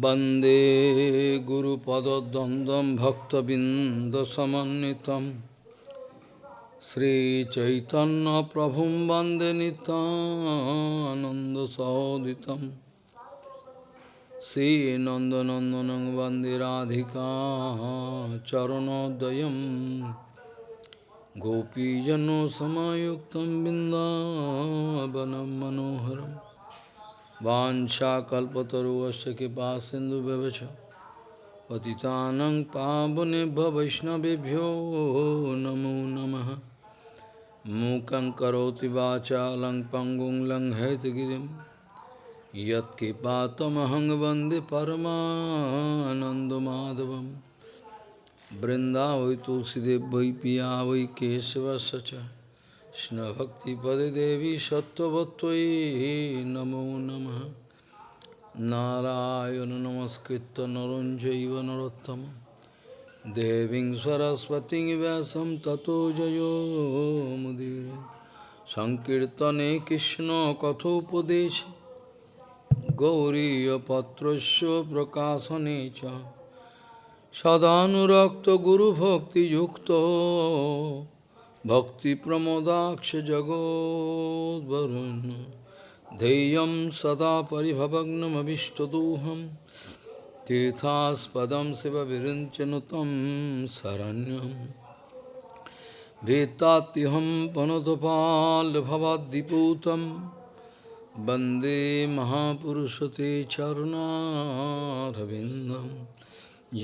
Bande Guru Padadandam Bhakta Bindasamanitam Sri Chaitanya Prabhum Bande Ananda Sauditam Sri Nandanandanang Bande Radhika Charanodayam. Gopijano Samayuktam Bindavanam Manoharam. Vanshakalpataruvasya kipa sindhu bevacha Patitanang pavunebha vaishnavibhyo namo namaha Mukang karoti vacha lang pangung lang haitgirim Yat kipatamahang vande Brinda vai tulsidev vai piya sacha কৃষ্ণভক্তিপদে দেবী সত্যবত্যই নমো নম নারায়ণ নমস্কৃত নরঞ্জৈব নরোত্তম দেবীং সরস্বতী ব্যাসম ততো জয়োমুদীর সংকীর্তনে কৃষ্ণ কথোপদেশ গৌরীপত্রস্য প্রকাশনে চ সদানুরক্ত গুরুভক্তিযুক্ত जगोद्वरुन् ध्येयं सदा परिभवग्नमभिष्टदोहं तीर्थास्पदं शिवविरिञ्चनुतं शरण्यं वेत्तात्यहं पनुतपाल्भवद्दिपूतं वन्दे महापुरुषते चरुणारविन्दं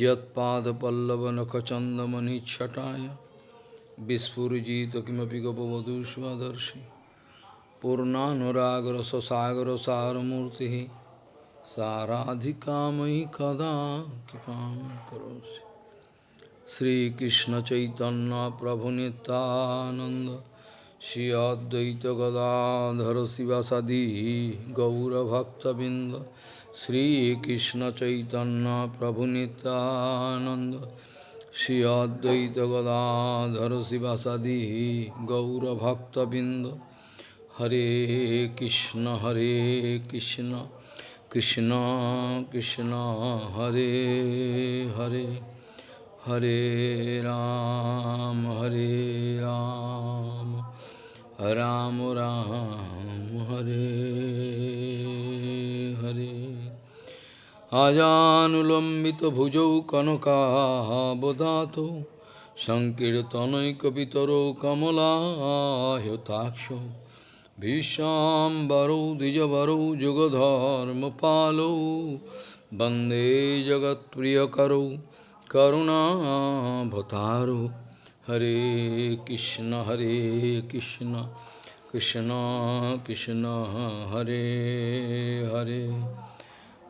यत्पादपल्लवनखचन्दमनिच्छटाय বিস্ফুরজিত কিমপি গোপবধূষ্দর্শি পূর্ণানুরাগর সাগর সারমূর্তি সারাধিকাময়ী কদা কৃপা করোসি শ্রীকৃষ্ণ চৈতন্য প্রভু নিতানন্দ শ্রী অদ্বৈত গদাধর শিবাসাদি গৌরভক্তবৃন্দ শ্রীকৃষ্ণ চৈতন্য প্রভু Nityananda Shri Advaita Gadadhar Sivasadi Gaura Bhakta Binda Hare Krishna Hare Krishna Krishna Krishna Hare Hare Hare Ram আজানুলম্বিতভুজৌ কনকাবদাত সংকীর্তনৈকপিতরৌ কমলাহ্যতাক্ষ ভীষ্মাম্বরৌ দ্বিজবরৌ যুগধর্মপালৌ বন্দে জগৎপ্রিয়করৌ করুণাভতারৌ হরে কৃষ্ণ হরে Krishna Krishna Krishna Hare Hare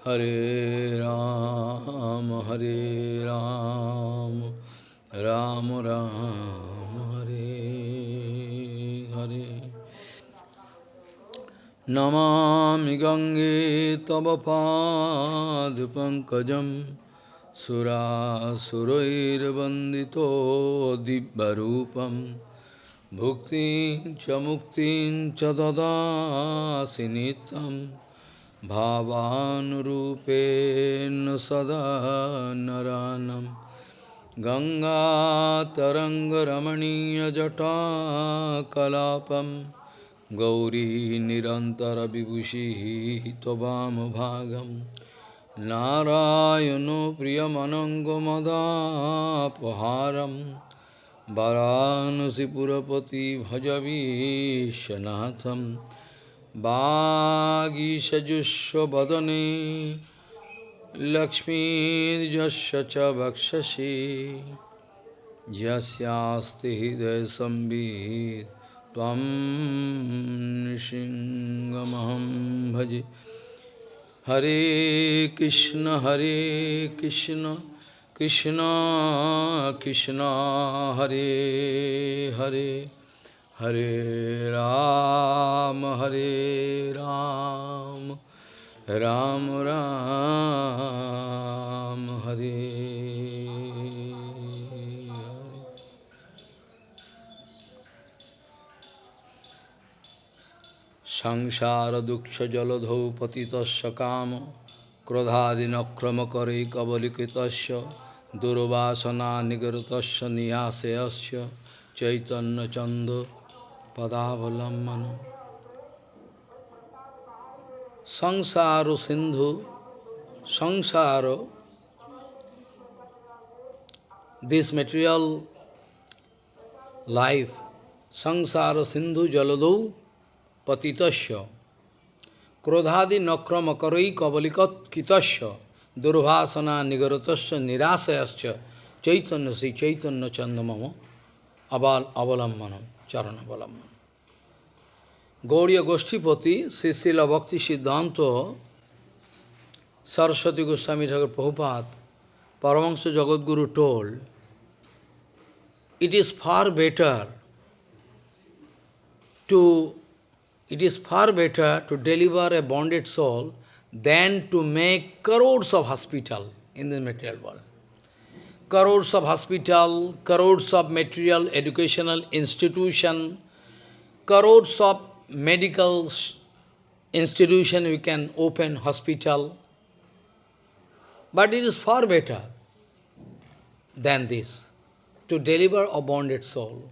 Hare Ram, Hare Ram, Ram Ram, Hare Hare. Namami Gange Tavapad Pankajam Sura Surair Bandito Dibbarupam Bhukti Chamuktin Chadada Sinitam भावानुरूपेण सदा नरानं। गङ्गातरङ्गरमणीयजटाकलापं। गौरी निरन्तरविभूषिः त्ववामभागं नारायणो प्रियमनङ्गमदापहारं वरानसिपुरपति भजवीशनाथम्। Bhagi Sajusho Bhadane Lakshmi Jashacha Bhakshashi Jasyasti Hidai Sambhid Tvam Nishingamaham Bhaji Hare Krishna Hari Krishna Krishna Krishna Hari Hari. Hare Ram, Hare Ram, Ram Ram, Hare Sangsara Duksha Jaladhau Patitasya Kama Kradhadina Krama Kari Kavalikitasya Durvasana Nigratasya Niyaseyasya Chaitanya Chanda padavalammana Sangsaro sindhu Sangsaro, this material life Sangsaro sindhu Jaladu patitasya Krodhadi nakrama karai kavalikat kitasya Durvasana nigaratasya Nirasayasya, chaitanya si chaitanya chandamama avalammana aval, charana avalammanam. Gauriya Goshtipati, Srisila Bhakti Siddhanta, Saraswati Goswami Thakur Prabhupada, Paramahansa Jagadguru told, it is far better to it is far better to deliver a bonded soul than to make crores of hospital in the material world. Crores of hospital, crores of material educational institution, crores of medical institution we can open hospital. But it is far better than this to deliver a bonded soul.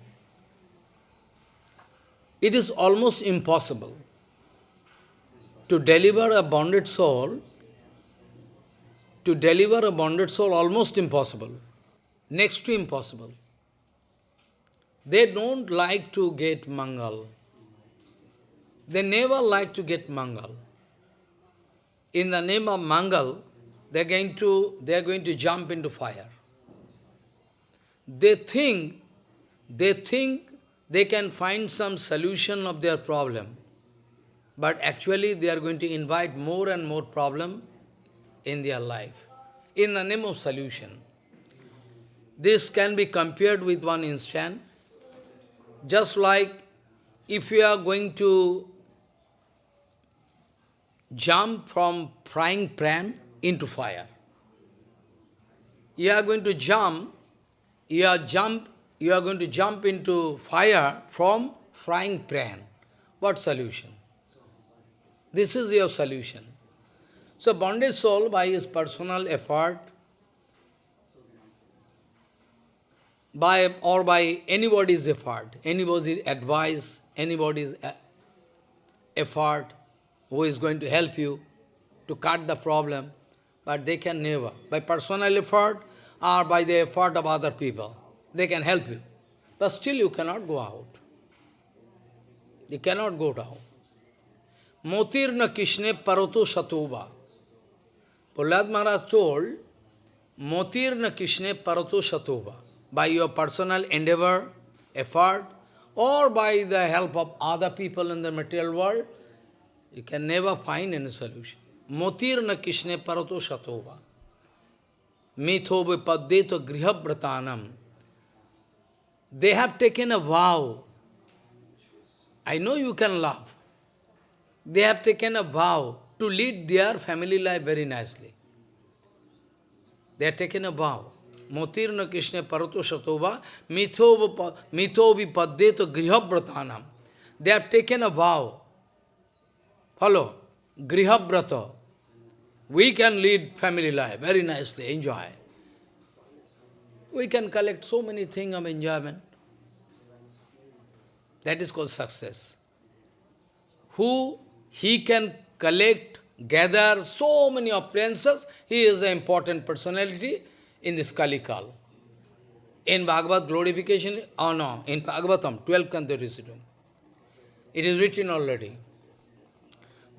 It is almost impossible to deliver a bonded soul, to deliver a bonded soul almost impossible, next to impossible. They don't like to get mangal. They never like to get mangal. In the name of mangal, they are going to they are going to jump into fire they think, they think they can find some solution of their problem. But actually they are going to invite more and more problem in their life, in the name of solution. This can be compared with one instant, just like if you are going to jump from frying pan into fire. You are going to jump you are jump, you are going to jump into fire from frying pan. What solution? This is your solution. So bonded soul, by his personal effort, by or by anybody's effort, anybody's advice, anybody's uh, effort, who is going to help you to cut the problem, but they can never. By personal effort, or by the effort of other people. They can help you. But still you cannot go out. You cannot go down. Motirna Kishne Paroto Satova. Prahlad Maharaj told, Motirna Kishne Paroto Satova. By your personal endeavor, effort, or by the help of other people in the material world, you can never find any solution. Motirna Kishne Parato Satova. Mitho vipaddeto grihabratanam. They have taken a vow. I know you can laugh. They have taken a vow to lead their family life very nicely. They have taken a vow. मोतीर्ण Krishna परतो शतोबा मिथो मिथो विपदे तो गृहव्रतान। They are taken a vow follow गृहव्रत. We can lead family life very nicely enjoy we can collect so many thing of enjoyment that is called success who he can collect gather so many opulences he is a important personality in this Kalikal. In Bhagavad glorification, oh no, in Bhagavatam, 12th Canto It is written already.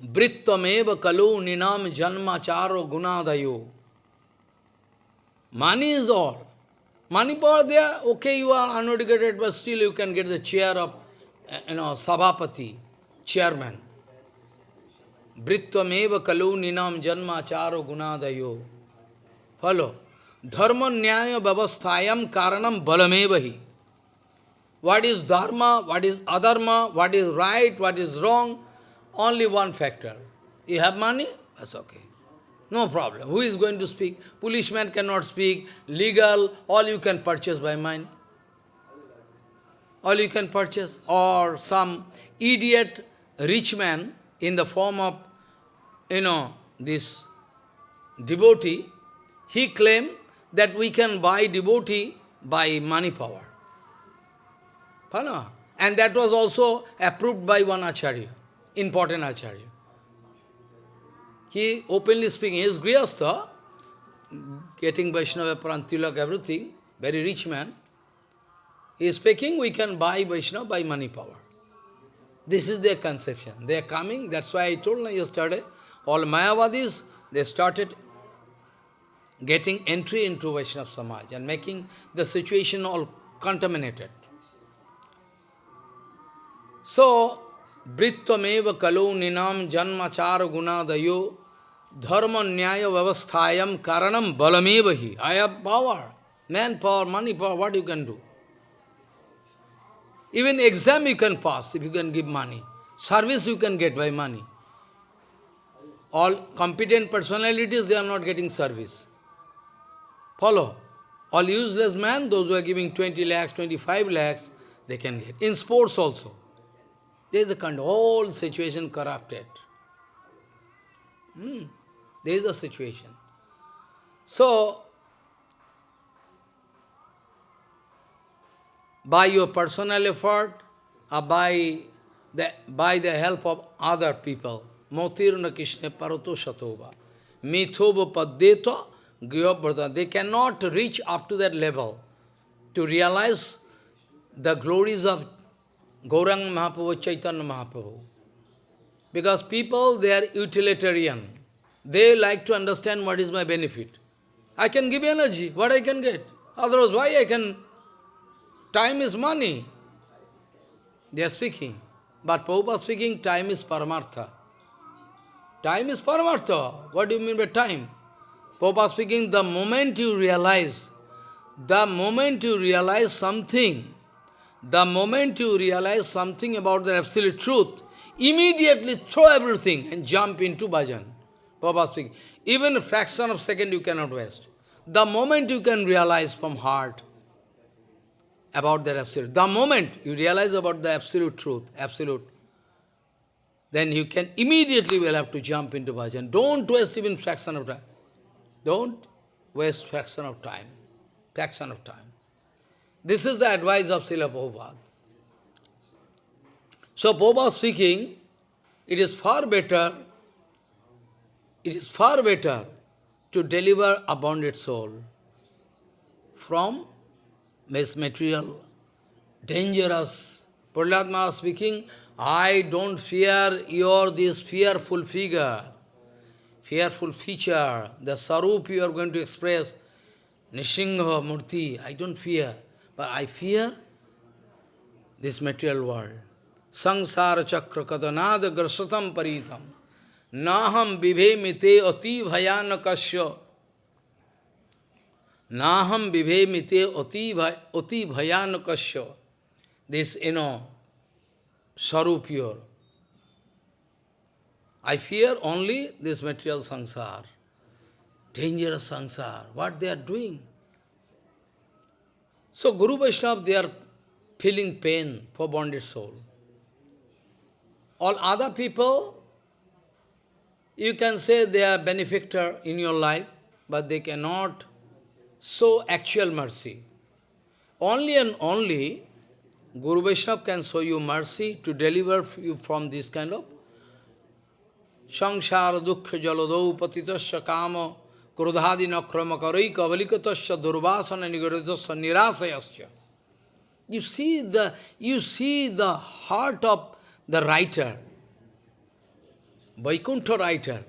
Brittameva kalu ninam janmacharo gunadayo. Money is all. Money power there, okay, you are uneducated, but still you can get the chair of, eh, you know, Sabhapati, chairman. Brittameva kalu ninam janmacharo gunadayo. Follow. Dharma nyaya bhavasthayam karanam balamevahi. What is dharma, what is adharma, what is right, what is wrong, only one factor. You have money? That's okay. No problem. Who is going to speak? Policeman cannot speak. Legal, all you can purchase by money. All you can purchase. Or some idiot rich man in the form of, you know, this devotee, he claimed that we can buy devotee by money power. And that was also approved by one Acharya, important Acharya. He openly speaking, he is Grihastha, getting Vaishnava Prantilak, everything, very rich man. He is speaking, we can buy Vaishnava by money power. This is their conception. They are coming, that's why I told you yesterday, all Mayavadis, they started getting entry into Vaishnava Samaj and making the situation all contaminated. So, Brittvameva kalu ninam janmachara gunadayo dharma nyaya vavasthayam karanam balamevahi. I have power, manpower, money power, what you can do? Even exam you can pass if you can give money. Service you can get by money. All competent personalities, they are not getting service. Follow. All useless men, those who are giving 20 lakhs, 25 lakhs, they can get. In sports also. There is a kind of whole situation corrupted. Hmm. There is a situation. So, by your personal effort, or by the, by the help of other people, Motirna Krishna Parato Shatova, Mithova Padeta Griyabrata, they cannot reach up to that level to realize the glories of Gaurang Mahaprabhu, Chaitanya Mahaprabhu. Because people, they are utilitarian. They like to understand what is my benefit. I can give energy, what I can get. Otherwise, why I can... Time is money. They are speaking. But Prabhupada speaking, time is paramartha. Time is paramartha. What do you mean by time? Prabhupada speaking, the moment you realize, the moment you realize something, the moment you realize something about the absolute truth, immediately throw everything and jump into bhajan. Baba speaking. Even a fraction of second you cannot waste. The moment you can realize from heart about that absolute, the moment you realize about the absolute truth, absolute, then you can immediately will have to jump into bhajan. Don't waste even fraction of time. Don't waste fraction of time. Fraction of time. This is the advice of Srila Prabhupada. So Prabhupada speaking, it is far better, it is far better to deliver a bonded soul from this material, dangerous. Prahlad speaking, I don't fear your this fearful figure, fearful feature, the sarup you are going to express, Nishingha Murti, I don't fear. But I fear this material world. Sangsara chakra kadanada grasatam paritam. Naham vivemite ati bhayanakasya. Naham vivemite ati bhayanakasya. This, you know, sarupure. I fear only this material sangsar. Dangerous sangsar. What they are doing? So Guru Vaishnava, they are feeling pain for bonded soul. All other people, you can say they are benefactor in your life, but they cannot show actual mercy. Only and only Guru Vaishnava can show you mercy to deliver you from this kind of You see the you see the heart of the writer, Vaikuntha writer.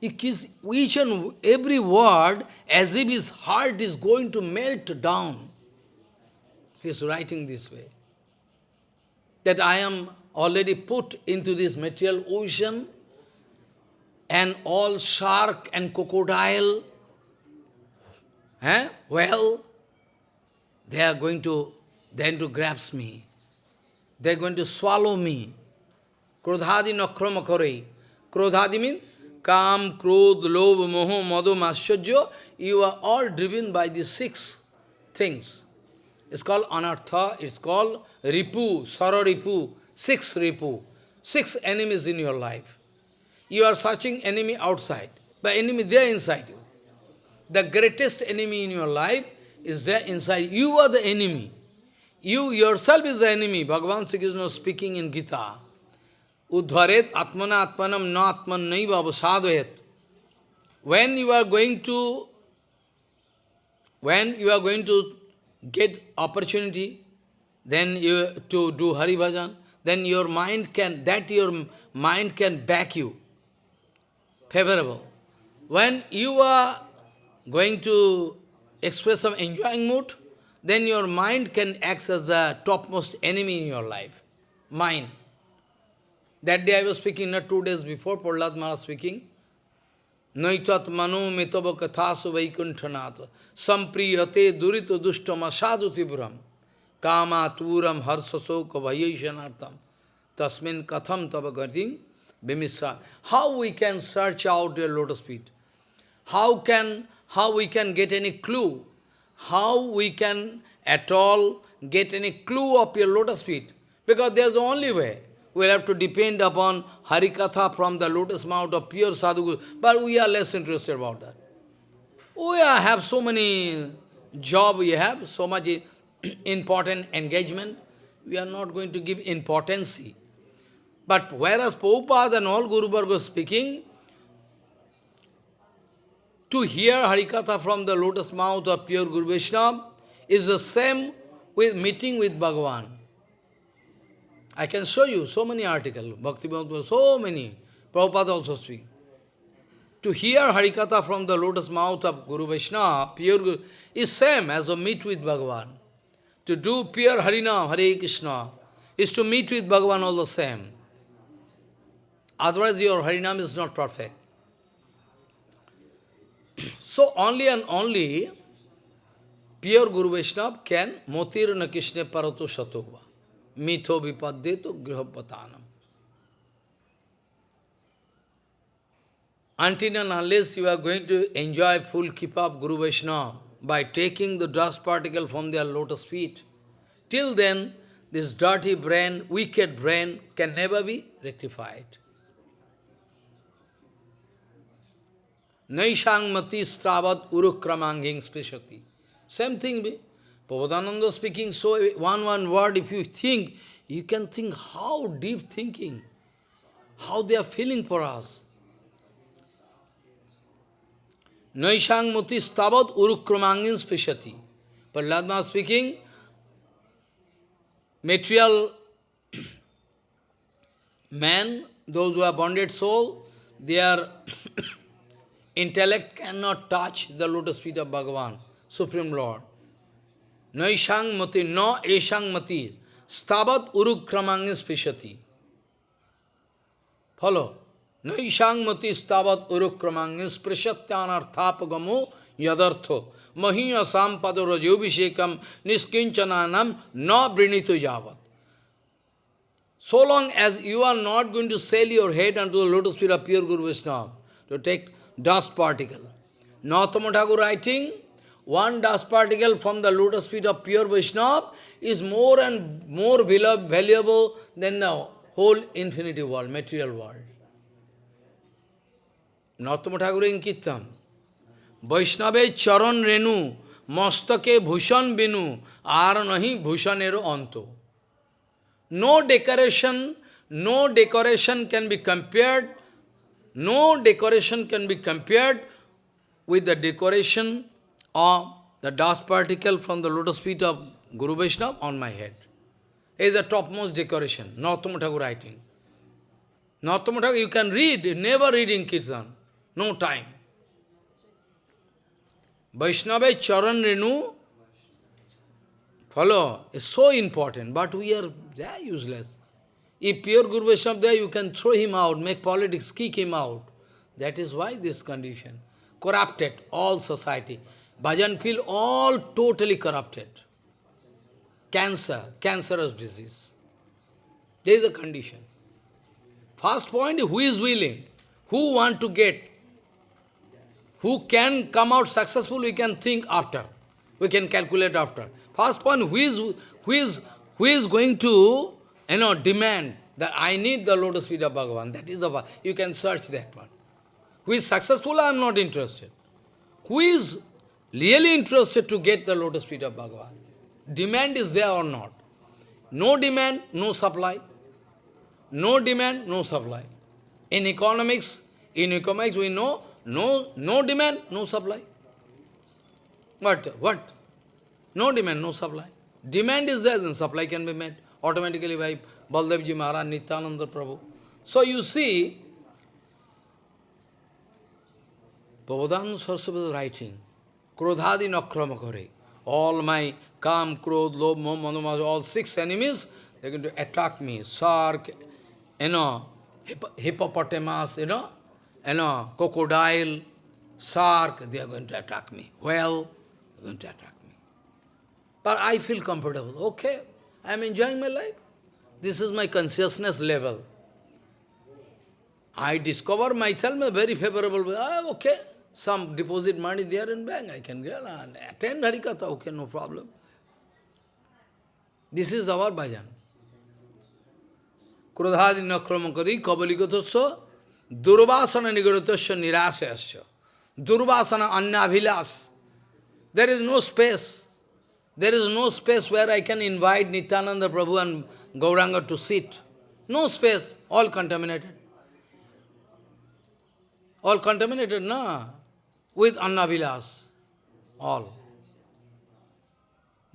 He gives each and every word as if his heart is going to melt down. He is writing this way. That I am already put into this material ocean, and all shark and crocodile, eh? well, they are going to then to grasp me. They are going to swallow me. Krodhadi nakrama Krodhadi means Kam, Krodh, Lobh, Moho, Madhu, Mascharya. You are all driven by these six things. It's called anartha, it's called ripu, sara ripu, six ripu, six enemies in your life. You are searching enemy outside. But enemy there inside you. The greatest enemy in your life is there inside. You are the enemy. You yourself is the enemy. Bhagavan Sri Krishna speaking in Gita. Udharet atmana atmanam na atman naiva. When you are going to, when you are going to get opportunity, then you to do Hari Bhajan, then your mind can, that your mind can back you, favorable. When you are going to express some enjoying mood, then your mind can act as the topmost enemy in your life. Mind. That day I was speaking, not two days before, Prahlad Maharaj speaking. Naitat manu mitava kathasu sampriyate durito dustam asadu tiburam kama turam harsasoka vayeshanartam tasmin katham tava bimisra. How we can search out your lotus feet? How can, how we can get any clue? How we can at all get any clue of your lotus feet? Because there's the only way. We'll have to depend upon Harikatha from the lotus mouth of pure sadhu. But we are less interested about that. We are, have so many job we have, so much important engagement. We are not going to give importance. But whereas Prabhupada and all Guru Varga speaking, to hear Harikatha from the lotus mouth of pure Guru Vaishnava is the same with meeting with Bhagavan. I can show you so many articles, Bhakti so many. Prabhupada also speak. To hear Harikatha from the lotus mouth of Guru Vaishnava, pure Guru, is same as to meet with Bhagavan. To do pure Harinam, Hare Krishna, is to meet with Bhagavan all the same. Otherwise your Harinam is not perfect. So only and only pure Guru Vaishnava can motir na Krishna parato satova. Mitho vipaddeto grihapatanam. Until and unless you are going to enjoy full keep up Guru Vaishnava by taking the dust particle from their lotus feet, till then this dirty brain, wicked brain can never be rectified. Naishang mati stravat urukramanging sprishati. Same thing be. Prabhupada speaking so one one word, if you think, you can think how deep thinking, how they are feeling for us. Naishang mati stavat urukramangin sprishati. But Ladma speaking, material man, those who are bonded soul, they are Intellect cannot touch the lotus feet of Bhagavan, Supreme Lord. No ishang mati, no ishang mati, stavat urukramangis pishati. Follow. No ishang mati stavat urukramangis prishatyanarthapagamo yadartho. Mahiya sampado rajobhishekam niskinchananam no brinito javat. So long as you are not going to sell your head unto the lotus feet of pure Guru Vaishnava, to take dust particle. Nautama Thakur writing, one dust particle from the lotus feet of pure Vaishnava is more and more valuable than the whole infinity world, material world. Nautama Thakur in Kittam, Vaishnave charan renu, mastake bhushan binu, ar nahi bhushanero anto. No decoration, no decoration can be compared no decoration can be compared with the decoration of the dust particle from the lotus feet of Guru Vaishnava on my head. Is the topmost decoration, Narottama Thakur writing. Narottama Thakur, you can read, never read in Kirtan, no time. Vaishnava Charan Renu, follow, is so important, but we are very useless. If pure Guru Vaishnava there, you can throw him out, make politics, kick him out. That is why this condition. Corrupted, all society. Bhajan feel all totally corrupted. Cancer, cancerous disease. There is a condition. First point, who is willing? Who want to get? Who can come out successful, we can think after. We can calculate after. First point, who is, who is, who is going to you know, demand that I need the lotus feet of Bhagavan. That is the You can search that one. Who is successful, I am not interested. Who is really interested to get the lotus feet of Bhagavan? Demand is there or not? No demand, no supply. No demand, no supply. In economics, in economics we know, no, no demand, no supply. But what? No demand, no supply. Demand is there, then supply can be met automatically by Baldevji Maharaj, Nityananda Prabhu. So you see, Prabhupada Saraswati writing, Krodhadi nakrama kare. All my Kam, Krodh, Lobh, Moh, all six enemies, they're going to attack me. Shark, you know, hippopotamus, you know, you know, crocodile, shark, they are going to attack me. Whale, they're going to attack me. But I feel comfortable. Okay, I am enjoying my life. This is my consciousness level. I discover myself a very favorable way. Ah, okay, some deposit money there in bank, I can get and attend Harikatha, okay, no problem. This is our bhajan. Krodhadi nakramakari kabalikatasya durvasana nigaratasya nirasayasya. Durvasana annabhilas. There is no space. There is no space where I can invite Nityananda Prabhu and Gauranga to sit. No space, all contaminated. All contaminated, no? With Annavilas. All.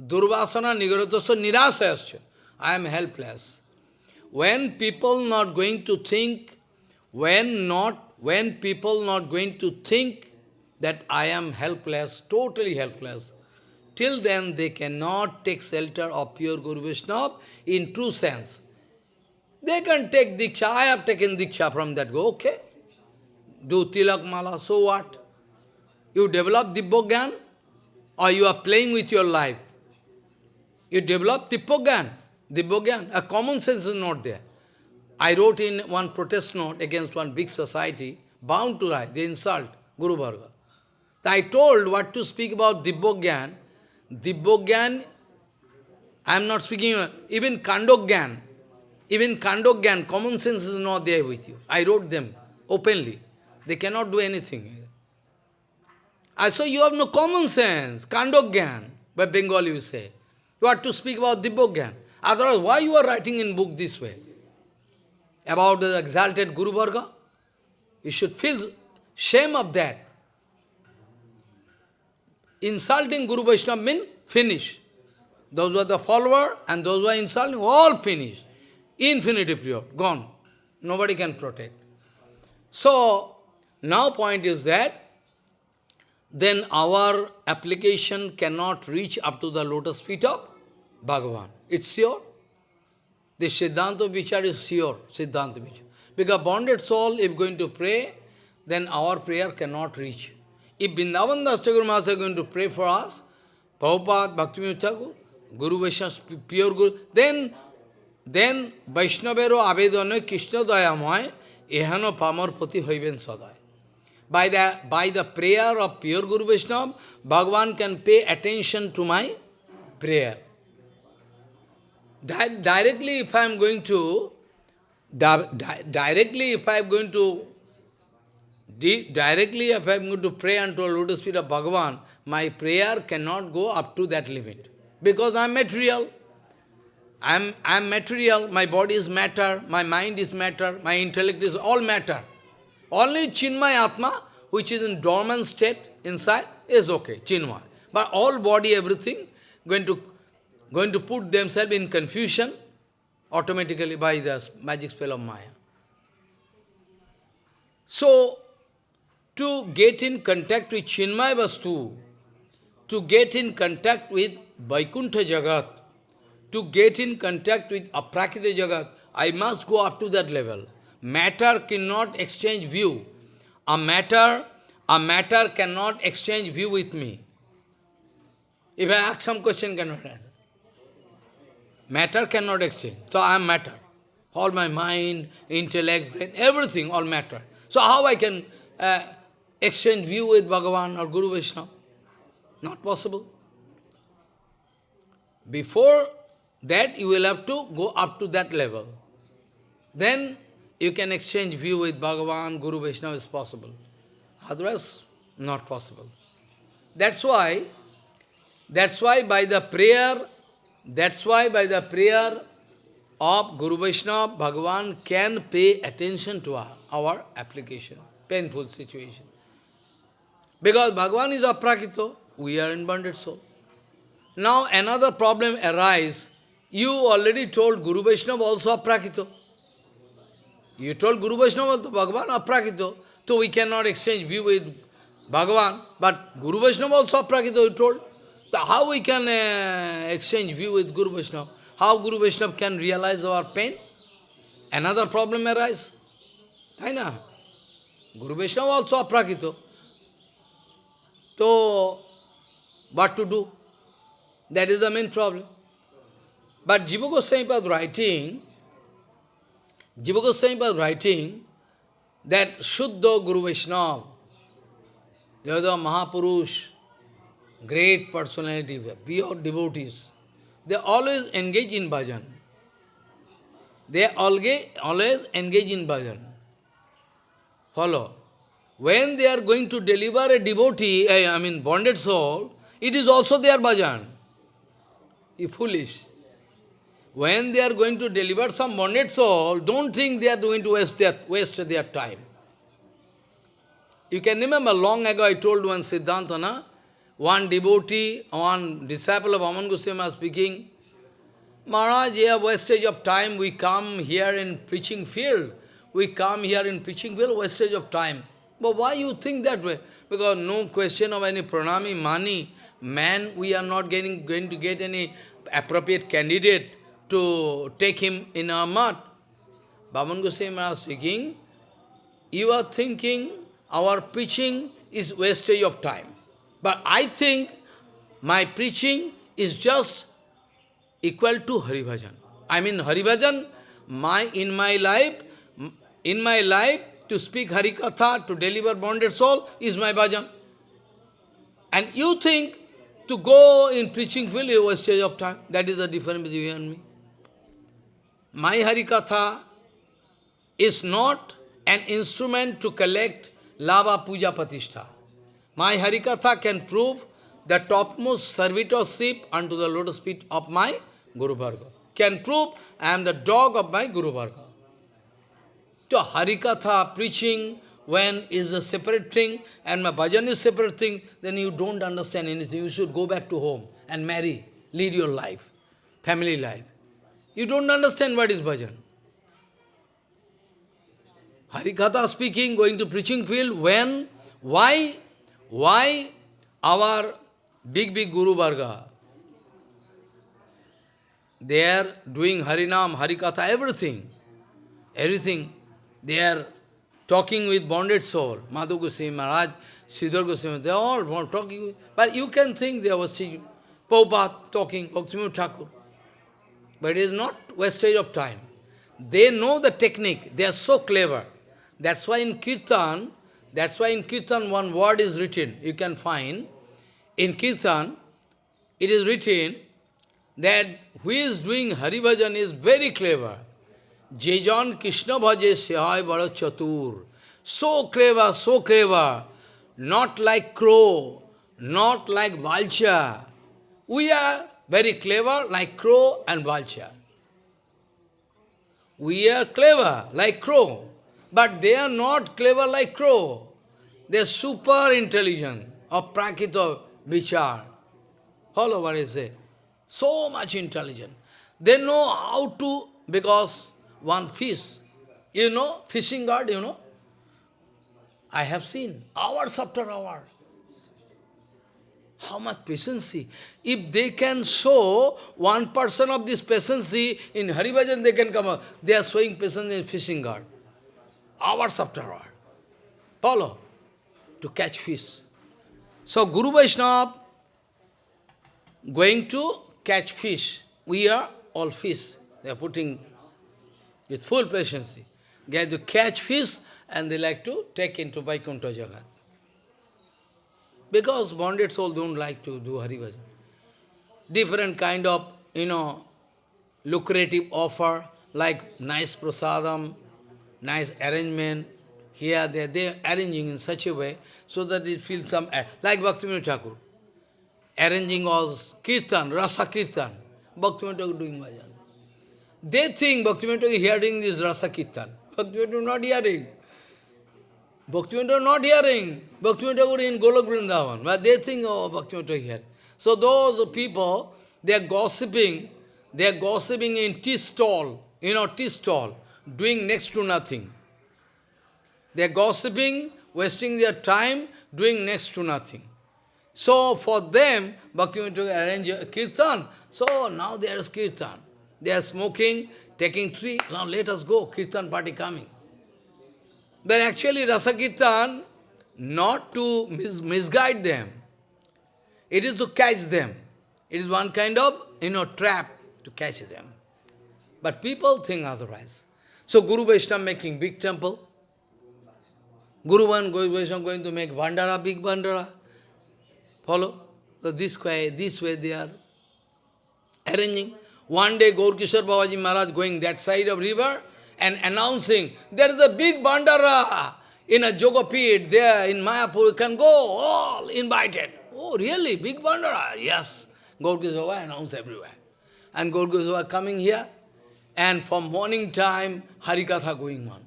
Durvasana nigaratasya nirasayasya. I am helpless. When people not going to think, when not, when people not going to think that I am helpless, totally helpless, till then they cannot take shelter of pure Guru Vaishnava in true sense. They can take Diksha, I have taken Diksha from that, go, okay. Do Tilak Mala, so what? You develop Dibbogyan, or you are playing with your life. You develop Dibbogyan, Dibbogyan, a common sense is not there. I wrote in one protest note against one big society, bound to write, they insult Guru Bhargava. I told what to speak about Dibbogyan. Dibbogyan, I am not speaking, even Kandogyan, even Kandogyan, common sense is not there with you. I wrote them openly. They cannot do anything. Uh, I saw you have no common sense, Kandogyan, by Bengali you say. You have to speak about Dibbogyan. Otherwise, why you are writing in book this way? About the exalted Guru Varga? You should feel shame of that. Insulting Guru Vaishnava means finish. Those were the follower and those were insulting, all finish. Infinity period, gone. Nobody can protect. So, now point is that, then our application cannot reach up to the lotus feet of Bhagavan. It's sure. The Siddhanta Vichar is sure, Siddhanta Vichar. Because bonded soul, if going to pray, then our prayer cannot reach. If Vrindavan Das Thakur Maharaj is going to pray for us, Prabhupada, Bhakti Thakur, Guru Vaishnava, pure Guru, then, then Vaishnavero Avedana Krishna Dayamoy, Ehano Pamar Pati Hoiben Sadai. By the, by the prayer of pure Guru Vaishnava, Bhagavan can pay attention to my prayer. Di directly, if I am going to, di directly, if I am going to, di directly, if I am going to pray unto a lotus feet of Bhagavan, my prayer cannot go up to that limit. Because I am material. I am, I am material, my body is matter, my mind is matter, my intellect is all matter. Only Chinmay Atma, which is in dormant state inside, is okay, Chinmay. But all body, everything, going to going to put themselves in confusion automatically by the magic spell of Maya. So, to get in contact with Chinmay Vastu, to get in contact with Vaikuntha Jagat, to get in contact with Aprakita Jagat, I must go up to that level. Matter cannot exchange view. A matter, a matter cannot exchange view with me. If I ask some question, cannot answer. Matter cannot exchange. So I am matter. All my mind, intellect, brain, everything, all matter. So how I can uh, exchange view with Bhagavan or Guru Vishnu? Not possible. Before that, you will have to go up to that level. Then you can exchange view with Bhagavan, Guru Vishnu is possible. Otherwise, not possible. That's why, that's why by the prayer, that's why by the prayer of Guru Vaishnava, Bhagavan can pay attention to our, our application, painful situation. Because Bhagavan is aprakito, we are in bonded soul. Now another problem arises. You already told Guru Vaishnava also aprakito. You told Guru Vaishnava also Bhagavan aprakito. So we cannot exchange view with Bhagavan. But Guru Vaishnava also aprakito, you told. So how we can uh, exchange view with Guru Vaishnava? How Guru Vaishnava can realize our pain? Another problem arises. Taina. Guru Vaishnava also aprakito. So, what to do? That is the main problem. But Jiva Goswami was writing, Jiva Goswami was writing that Shuddha Guru Vaishnava, they are Mahapurush, great personality, pure devotees, they always engage in bhajan. They always engage in bhajan. Follow. When they are going to deliver a devotee, eh, I mean bonded soul, it is also their bhajan. You foolish. When they are going to deliver some bonded soul, don't think they are going to waste their, waste their time. You can remember long ago I told one Siddhantana, one devotee, one disciple of Vaman Goswami speaking, Maharaj, yeah, wastage of time, we come here in preaching field. We come here in preaching field, wastage of time. But why you think that way? Because no question of any pranami, money, man, we are not getting, going to get any appropriate candidate to take him in our mud. Vaman Goswami was speaking, you are thinking our preaching is wastage of time. But I think my preaching is just equal to Hari Bhajan. I mean Hari Bhajan, my, in my life, in my life, to speak Hari Katha, to deliver bonded soul, is my bhajan. And you think to go in preaching field is wastage of time. That is the difference between you and me. My Hari Katha is not an instrument to collect lava puja patishtha. My Harikatha can prove the topmost servitorship unto the lotus feet of my Guru Varga. Can prove I am the dog of my Guru Varga. So Harikatha preaching when is a separate thing and my bhajan is separate thing, then you don't understand anything. You should go back to home and marry, lead your life, family life. You don't understand what is bhajan. Harikatha speaking, going to preaching field, when, why why our big, big Guru Varga, they are doing Harinam, Harikatha, everything, everything. They are talking with bonded soul, Madhav Goswami Maharaj, Sridhar Goswami, they are all talking, but you can think they are teaching, Prabhupada talking, Bhaktivinoda Thakur. But it is not wastage of time. They know the technique, they are so clever. That's why in Kirtan, that's why in Kirtan one word is written, you can find. In Kirtan, it is written that who is doing Hari Bhajan is very clever. Jejan Krishna Bhaje Sehai Bada Chatur. So clever, so clever. Not like crow, not like vulture. We are very clever like crow and vulture. We are clever like crow, but they are not clever like crow. They are super intelligent of prakita vichar. Follow what I say. So much intelligent. They know how to, because one fish, you know, fishing guard, you know, I have seen hours after hours. How much patience? If they can show one person of this patience in Harivajan, they can come up. They are showing patience in fishing guard. Hours after hours. Follow to catch fish. So Guru Vaishnava going to catch fish. We are all fish. They are putting with full patience. They have to catch fish and they like to take into Vaikuntha Jagat. Because bonded soul don't like to do Hari Bhajan. Different kind of, you know, lucrative offer, like nice prasadam, nice arrangement, here, there, they are arranging in such a way so that it feels some, like Bhaktivinoda Thakur, arranging all kirtan, rasa kirtan, Bhaktivinoda Thakur doing bhajan. They think Bhaktivinoda is hearing this rasa kirtan. Bhaktivinoda not hearing. Bhaktivinoda not hearing. Bhaktivinoda in Golok Vrindavan, but they think, oh, Bhaktivinoda here. So those people, they are gossiping, they are gossiping in tea stall, you know, tea stall, doing next to nothing. They are gossiping, wasting their time, doing next to nothing. So for them, Bhakti went to arrange a kirtan. So now there is kirtan. They are smoking, taking tree. Now let us go, kirtan party coming. But actually Rasa Kirtan, not to mis misguide them. It is to catch them. It is one kind of, you know, trap to catch them. But people think otherwise. So Guru Vaishnava making big temple. Guru Van Vaishnava going to make Bandara, big Bandara. Follow? So this way, this way they are arranging. One day Gaurkishore Babaji Maharaj going that side of river and announcing, there is a big Bandara in a Jogapit there in Mayapur, you can go, all invited. Oh, really? Big Bandara? Yes. Gaurkishore announced everywhere. And Gaurkishore coming here, and from morning time, Harikatha going on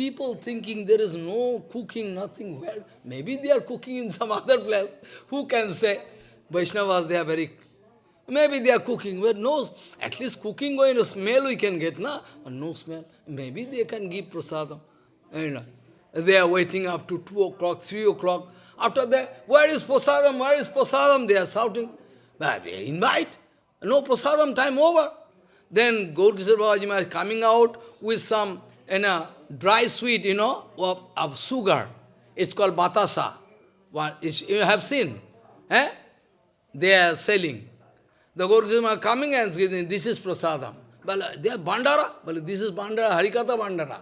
people thinking there is no cooking, nothing. Well, maybe they are cooking in some other place. Who can say? Vaishnavas, they are very... Maybe they are cooking, but no, at least cooking going to smell we can get, na? No smell. Maybe they can give prasadam. You know, they are waiting up to 2 o'clock, 3 o'clock. After that, where is prasadam, where is prasadam? They are shouting. They invite. No prasadam, time over. Then Gaurkishore Babaji is coming out with some you know, dry sweet, you know, of, of sugar. It's called batasa. you have seen. Eh? They are selling. The Gurukhasim are coming and saying, this is prasadam. But uh, they are bandara. But this is bandara, Harikatha bandara.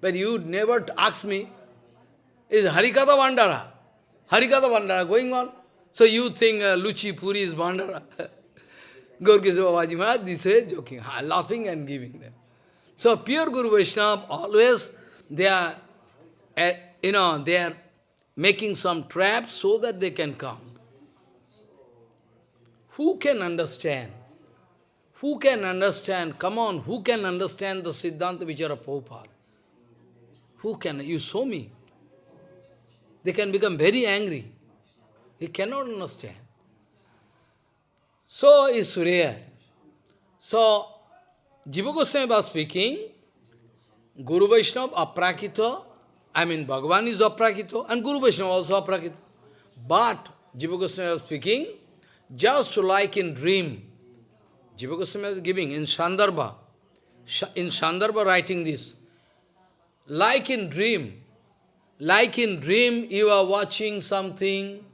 But you never ask me, is Harikatha bandara? Harikatha bandara going on. So you think uh, Luchi Puri is bandara. Gaurkishore Babaji Maharaj, this way joking, laughing and giving them. So pure Guru Vaishnava, always they are, uh, you know, they are making some traps so that they can come. Who can understand? Who can understand? Come on, who can understand the Siddhanta Vichara Prabhupada? Who can? You show me. They can become very angry. They cannot understand. So is rare. So Jiva Goswami was speaking, Guru Vaishnava aprakita, I mean Bhagavan is aprakita, and Guru Vaishnava also aprakita. But Jiva Goswami was speaking, just like in dream, Jiva Goswami was giving in Sandarbha, in Sandarbha writing this, like in dream, like in dream you are watching something,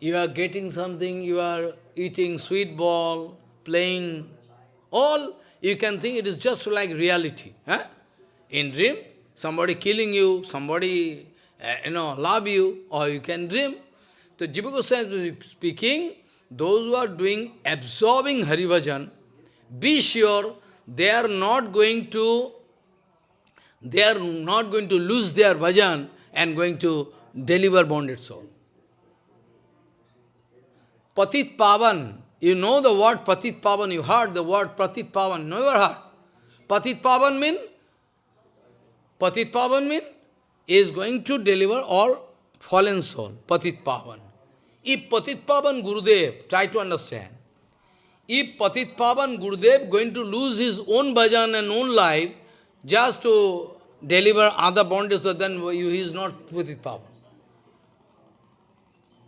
you are getting something, you are eating sweet ball, playing, all you can think it is just like reality. Huh? In dream, somebody killing you, somebody, uh, you know, love you, or you can dream. So Jiva Goswami is speaking, those who are doing, absorbing Haribhajan, be sure they are not going to, they are not going to lose their bhajan and going to deliver bonded soul. Patit Pavan, you know the word Patit Pavan, you heard the word Patit Pavan, never heard. Patit Pavan mean? Patit Pavan mean? Is going to deliver all fallen soul, Patit Pavan. If Patit Pavan Gurudev, try to understand, if Patit Pavan Gurudev going to lose his own bhajan and own life just to deliver other bondage, then he is not Patit Pavan.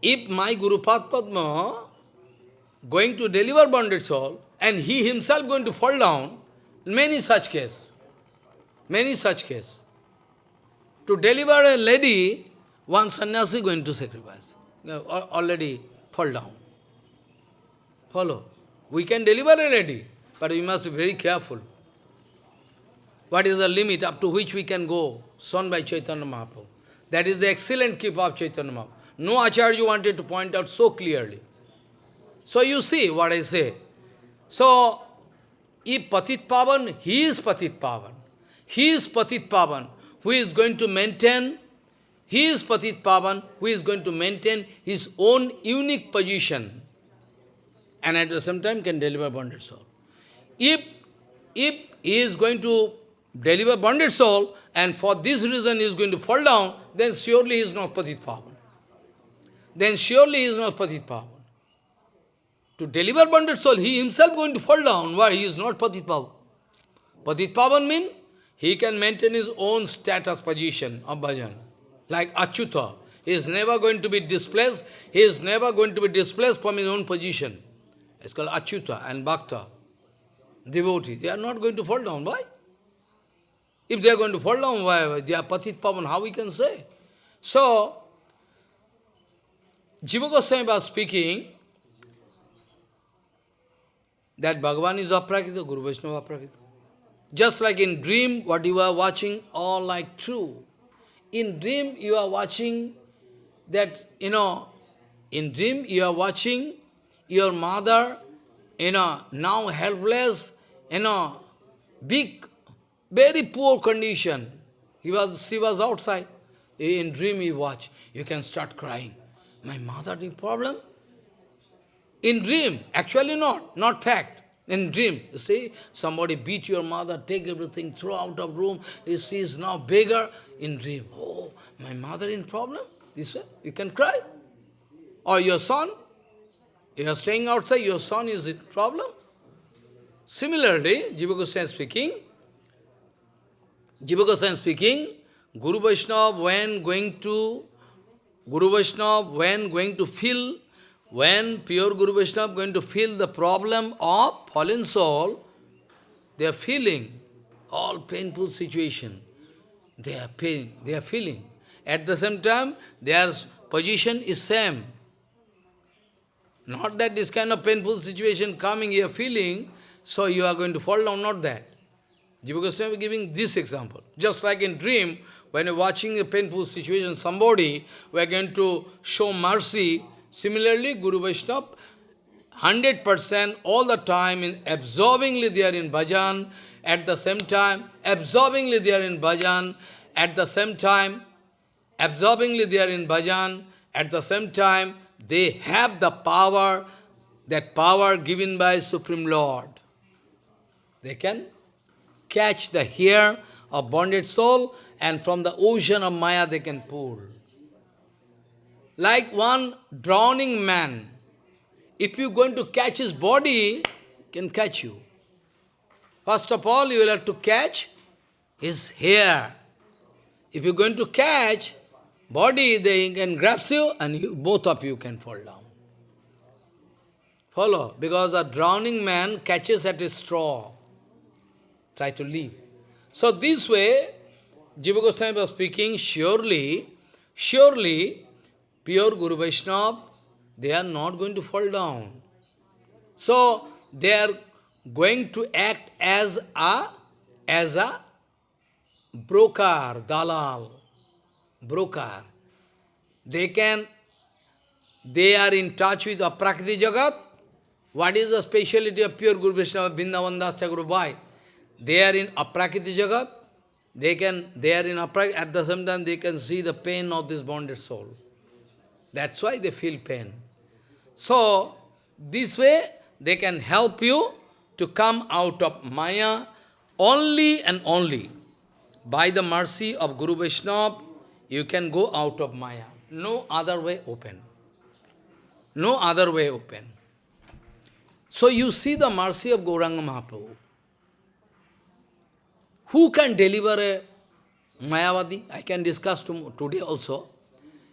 If my Guru Padma going to deliver bonded soul, and he himself going to fall down, many such case, many such case. To deliver a lady, one sannyasi going to sacrifice, already fall down. Follow. We can deliver already, but we must be very careful. What is the limit up to which we can go, shown by Chaitanya Mahaprabhu. That is the excellent keep of Chaitanya Mahaprabhu. No Acharya wanted to point out so clearly. So you see what I say. So, if Patit Pavan, he is Patit Pavan. He is Patit Pavan, who is going to maintain, he is Patit Pavan, who is going to maintain his own unique position and at the same time can deliver bonded soul. If, if he is going to deliver bonded soul, and for this reason he is going to fall down, then surely he is not Patit Pavan. Then surely he is not Patit Pavan. To deliver bonded soul, he himself going to fall down. Why? He is not Patit Pavan. Patit Pavan means he can maintain his own status position of bhajan. Like Achyuta. He is never going to be displaced. He is never going to be displaced from his own position. It's called Achyuta and Bhakta. Devotee. They are not going to fall down. Why? If they are going to fall down, why? They are Patit Pavan. How we can say? So, Jiva Goswami was speaking that Bhagavan is aprakita, Guru Vaishnava aprakita. Just like in dream, what you are watching, all like true. In dream, you are watching that, you know, in dream, you are watching your mother, you know, now helpless, you know, big, very poor condition. He was, she was outside. In dream, you watch, you can start crying. My mother the problem? In dream, actually not, not fact. In dream, you see, somebody beat your mother, take everything, throw out of room, she is now bigger. In dream, oh, my mother in problem? This way, you can cry. Or your son, you are staying outside, your son is in problem. Similarly, Jiva Goswami speaking, Jiva Goswami speaking, Guru Vaishnava when going to, Guru Vaishnava when going to feel when pure Guru Vaishnava going to feel the problem of fallen soul, they are feeling all painful situation. They are pain, they are feeling. At the same time, their position is same. Not that this kind of painful situation coming, you are feeling, so you are going to fall down, not that. Jiva Goswami is giving this example. Just like in dream, when you're watching a painful situation, somebody, we are going to show mercy, Similarly, Guru Vaishnava, 100% all the time, in absorbingly they are in bhajan, at the same time, absorbingly they are in bhajan, at the same time, absorbingly they are in bhajan, at the same time, they have the power, that power given by Supreme Lord. They can catch the hair of bonded soul and from the ocean of Maya they can pull like one drowning man. If you're going to catch his body, can catch you. First of all, you will have to catch his hair. If you're going to catch body, they can grab you and you, both of you can fall down. Follow? Because a drowning man catches at a straw. Try to leave. So this way, Jiva Goswami was speaking, surely, surely, pure Guru Vaishnava, they are not going to fall down. So, they are going to act as a, as a broker, dalal, broker. They can, they are in touch with Aprakriti Jagat. What is the speciality of pure Guru Vaishnava, Vrindavan Das Guru Bhai? They are in Aprakriti Jagat. They can, they are in Aprakriti, at the same time they can see the pain of this bonded soul. That's why they feel pain. So, this way, they can help you to come out of Maya only and only. By the mercy of Guru Vaishnava, you can go out of Maya. No other way open. No other way open. So you see the mercy of Gauranga Mahaprabhu. Who can deliver a Mayavadi? I can discuss today also.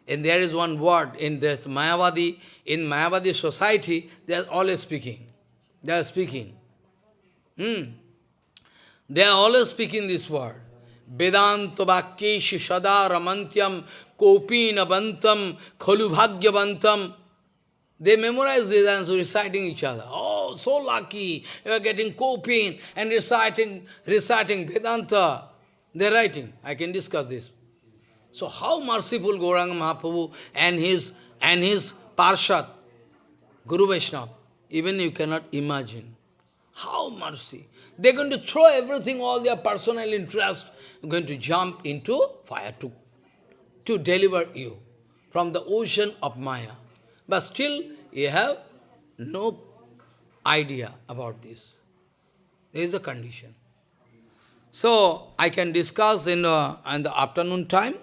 And there is one word in this Mayavadi, in Mayavadi society, they are always speaking. They are speaking. Hmm. They are always speaking this word. Vedanta Vakkeshu Sada Ramantyam Kopina Bantam Khalu Bhagyavantam. They memorize this and so reciting each other. Oh, so lucky, you are getting Kopin and reciting, reciting Vedanta. They are writing. I can discuss this. So how merciful Gauranga Mahaprabhu and his and his Parshad, Guru Vaishnava, even you cannot imagine. How mercy. They're going to throw everything, all their personal interest, going to jump into fire to, to deliver you from the ocean of Maya. But still, you have no idea about this. There is a condition. So, I can discuss in the, in the afternoon time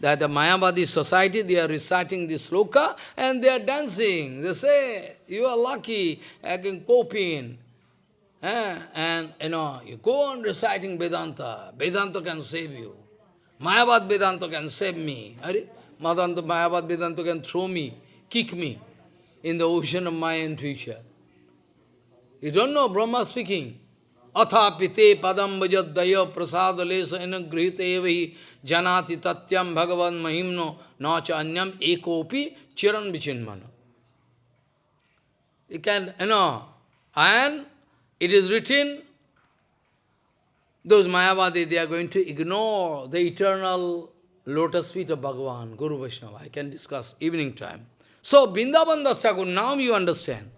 that the Mayavadi society, they are reciting this sloka and they are dancing. They say, you are lucky, I can cope in. Eh? And, you know, you go on reciting Vedanta. Vedanta can save you. Mayavad Vedanta can save me. Madanta Mayavad Vedanta can throw me, kick me in the ocean of my future. You don't know Brahma speaking. Athapite padam vajadaya prasad lesa inagrihita evahi janati tatyam bhagavan mahimno nacha anyam ekopi chiran vichinmana. You can, you know, and it is written, those Mayavadi, they are going to ignore the eternal lotus feet of Bhagavan, Guru Vaishnava. I can discuss evening time. So, Vrindavan Das now you understand.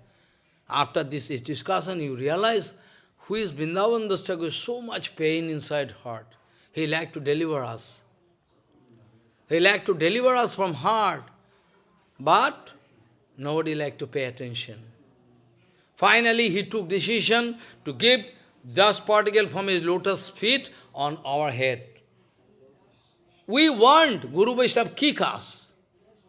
After this discussion, you realize who is Vrindavan Das so much pain inside heart. He like to deliver us. He like to deliver us from heart. But nobody like to pay attention. Finally, he took decision to give dust particle from his lotus feet on our head. We want Guru Vaishnava kick us.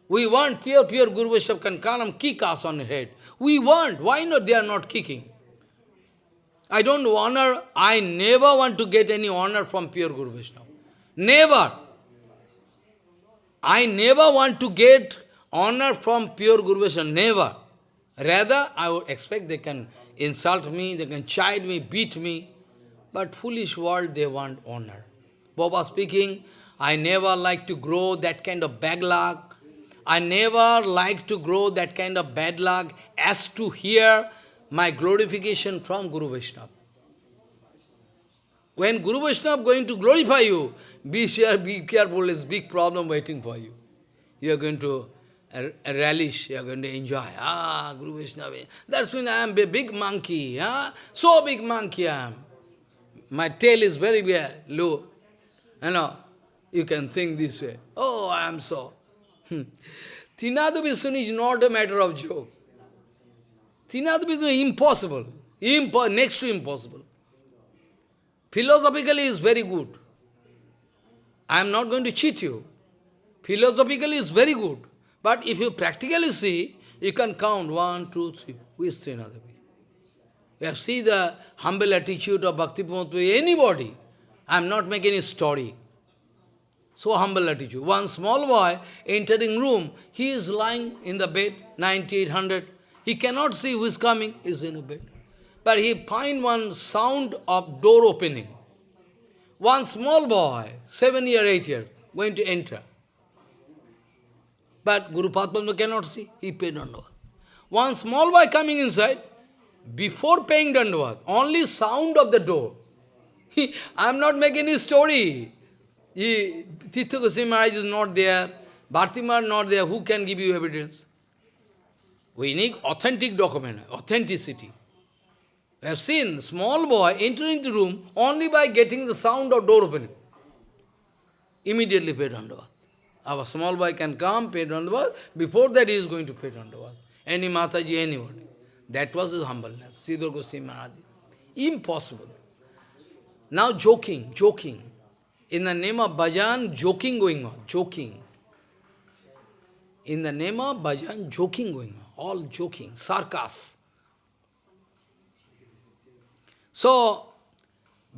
We want pure, pure Guru Vaishnava and kick us on the head. We want. Why not they are not kicking? I don't honor, I never want to get any honor from pure Guru Vaishnava. Never. I never want to get honor from pure Guru Vaishnava. Never. Rather, I would expect they can insult me, they can chide me, beat me. But foolish world, they want honor. Baba speaking, I never like to grow that kind of bad luck. I never like to grow that kind of bad luck as to hear my glorification from Guru Vaishnava. When Guru Vaishnava going to glorify you, be sure, be careful, there's big problem waiting for you. You are going to relish, you are going to enjoy. Ah, Guru Vaishnava. That's when I am a big monkey. Ah? So big monkey I am. My tail is very low. You know, you can think this way. Oh, I am so. Trinada Vishnu is not a matter of joke. Vishnu is impossible. Impo next to impossible. Philosophically is very good. I am not going to cheat you. Philosophically is very good. But if you practically see, you can count one, two, three. Who is Trinadavi? You have seen the humble attitude of Bhakti anybody. I am not making a story. So humble attitude. One small boy entering room, he is lying in the bed, 9800. He cannot see who is coming, he is in a bed. But he find one sound of door opening. One small boy, seven year, eight years, going to enter. But Guru Padma cannot see, he paid Dandavat. One small boy coming inside, before paying Dandavat, only sound of the door. I am not making any story. He, Goswami is not there, Bharti Maharaj not there, who can give you evidence? We need authentic document, authenticity. We have seen small boy entering the room only by getting the sound of door opening. Immediately pay Dandavat. Our small boy can come, paid pay Dandavat, before that he is going to pay Dandavat. Any Mataji, anybody. That was his humbleness, Sridhar Goswami Maharaj. Impossible. Now joking, joking. In the name of bhajan, joking going on, joking. In the name of bhajan, joking going on, all joking, sarcasm. So,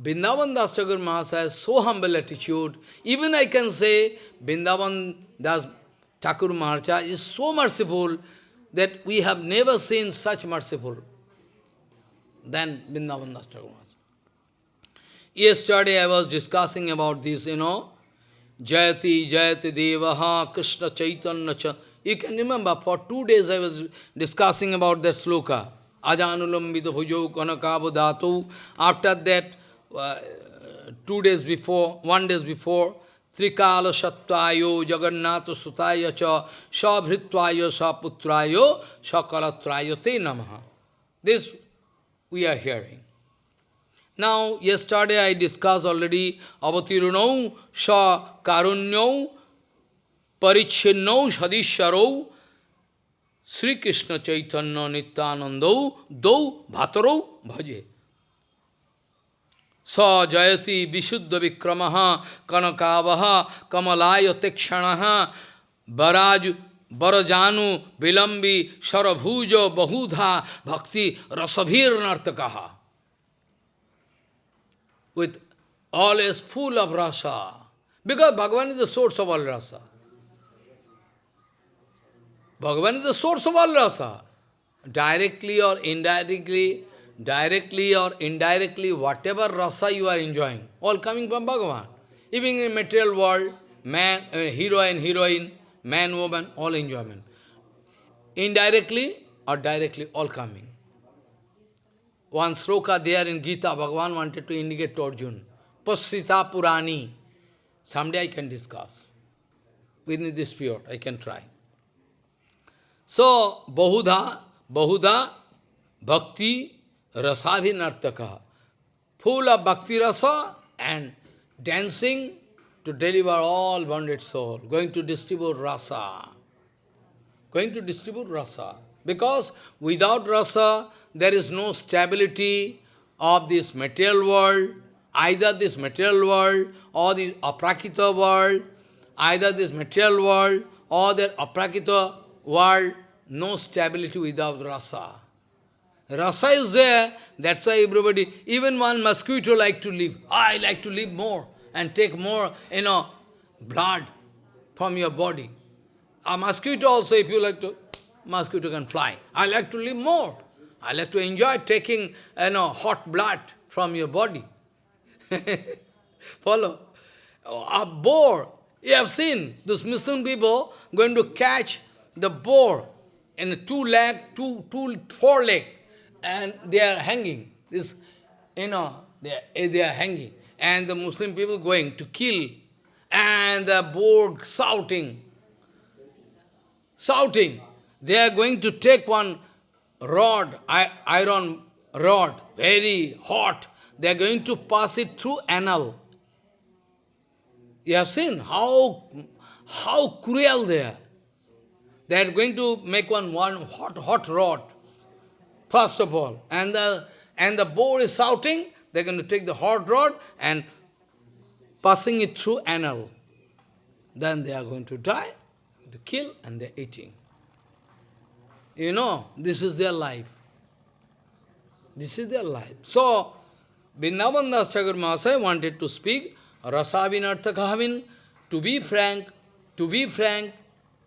Vrindavan Das Thakur Mahasaya has so humble attitude. Even I can say, Vrindavan Das Thakur Mahasaya is so merciful that we have never seen such merciful than Vrindavan Das Yesterday I was discussing about this, you know, Jayati, Jayati Devaha, Krishna Chaitanya Cha. You can remember, for two days I was discussing about that sloka. Ajanulambita bhujo kanakabo dhatu. After that, uh, two days before, one days before, Trikala Sattvayo Jagannatha Sutaya Cha Sabhritvayo Saputrayo Sakalatrayo Te Namaha. This we are hearing. Now, yesterday I discussed already avatirunau sa karunyau parichinnau sadisharau Sri Krishna Chaitanya Nityanandau dau bhatarau bhaje. Sa jayati vishuddha vikramaha kanakavaha kamalaya tekshanaha baraj barajanu vilambi sarabhuja bahudha bhakti rasabhir nartakaha. With all is full of rasa. Because Bhagavan is the source of all rasa. Bhagavan is the source of all rasa. Directly or indirectly, directly or indirectly, whatever rasa you are enjoying, all coming from Bhagavan. Even in material world, man, uh, hero and heroine, man, woman, all enjoyment. Indirectly or directly, all coming. One sloka there in Gita, Bhagavan wanted to indicate to Arjuna. Pasrita Purani. Someday I can discuss. Within this period, I can try. So, Bahudha, Bahudha, Bhakti, Rasabhinartaka. Full of Bhakti Rasa and dancing to deliver all bonded soul. Going to distribute Rasa. Going to distribute Rasa. Because without Rasa, there is no stability of this material world, either this material world or the aprakita world, either this material world or the aprakita world, no stability without rasa. Rasa is there, that's why everybody, even one mosquito like to live. I like to live more and take more, you know, blood from your body. A mosquito also, if you like to, mosquito can fly. I like to live more. I like to enjoy taking, you know, hot blood from your body. Follow? A boar, you have seen, those Muslim people going to catch the boar in two leg, two, two, four leg, and they are hanging. This, you know, they are, eh, they are hanging. And the Muslim people going to kill, and the boar shouting, shouting. They are going to take one rod, iron rod, very hot. They are going to pass it through anal. You have seen how, how cruel they are. They are going to make one, one hot, hot rod, first of all. And the, and the boar is shouting, they're going to take the hot rod and passing it through anal. Then they are going to die, to kill, and they're eating. You know, this is their life. This is their life. So, Vrindavan Das Thakur Mahasaya wanted to speak Rasavinarthakahavin, to be frank, to be frank,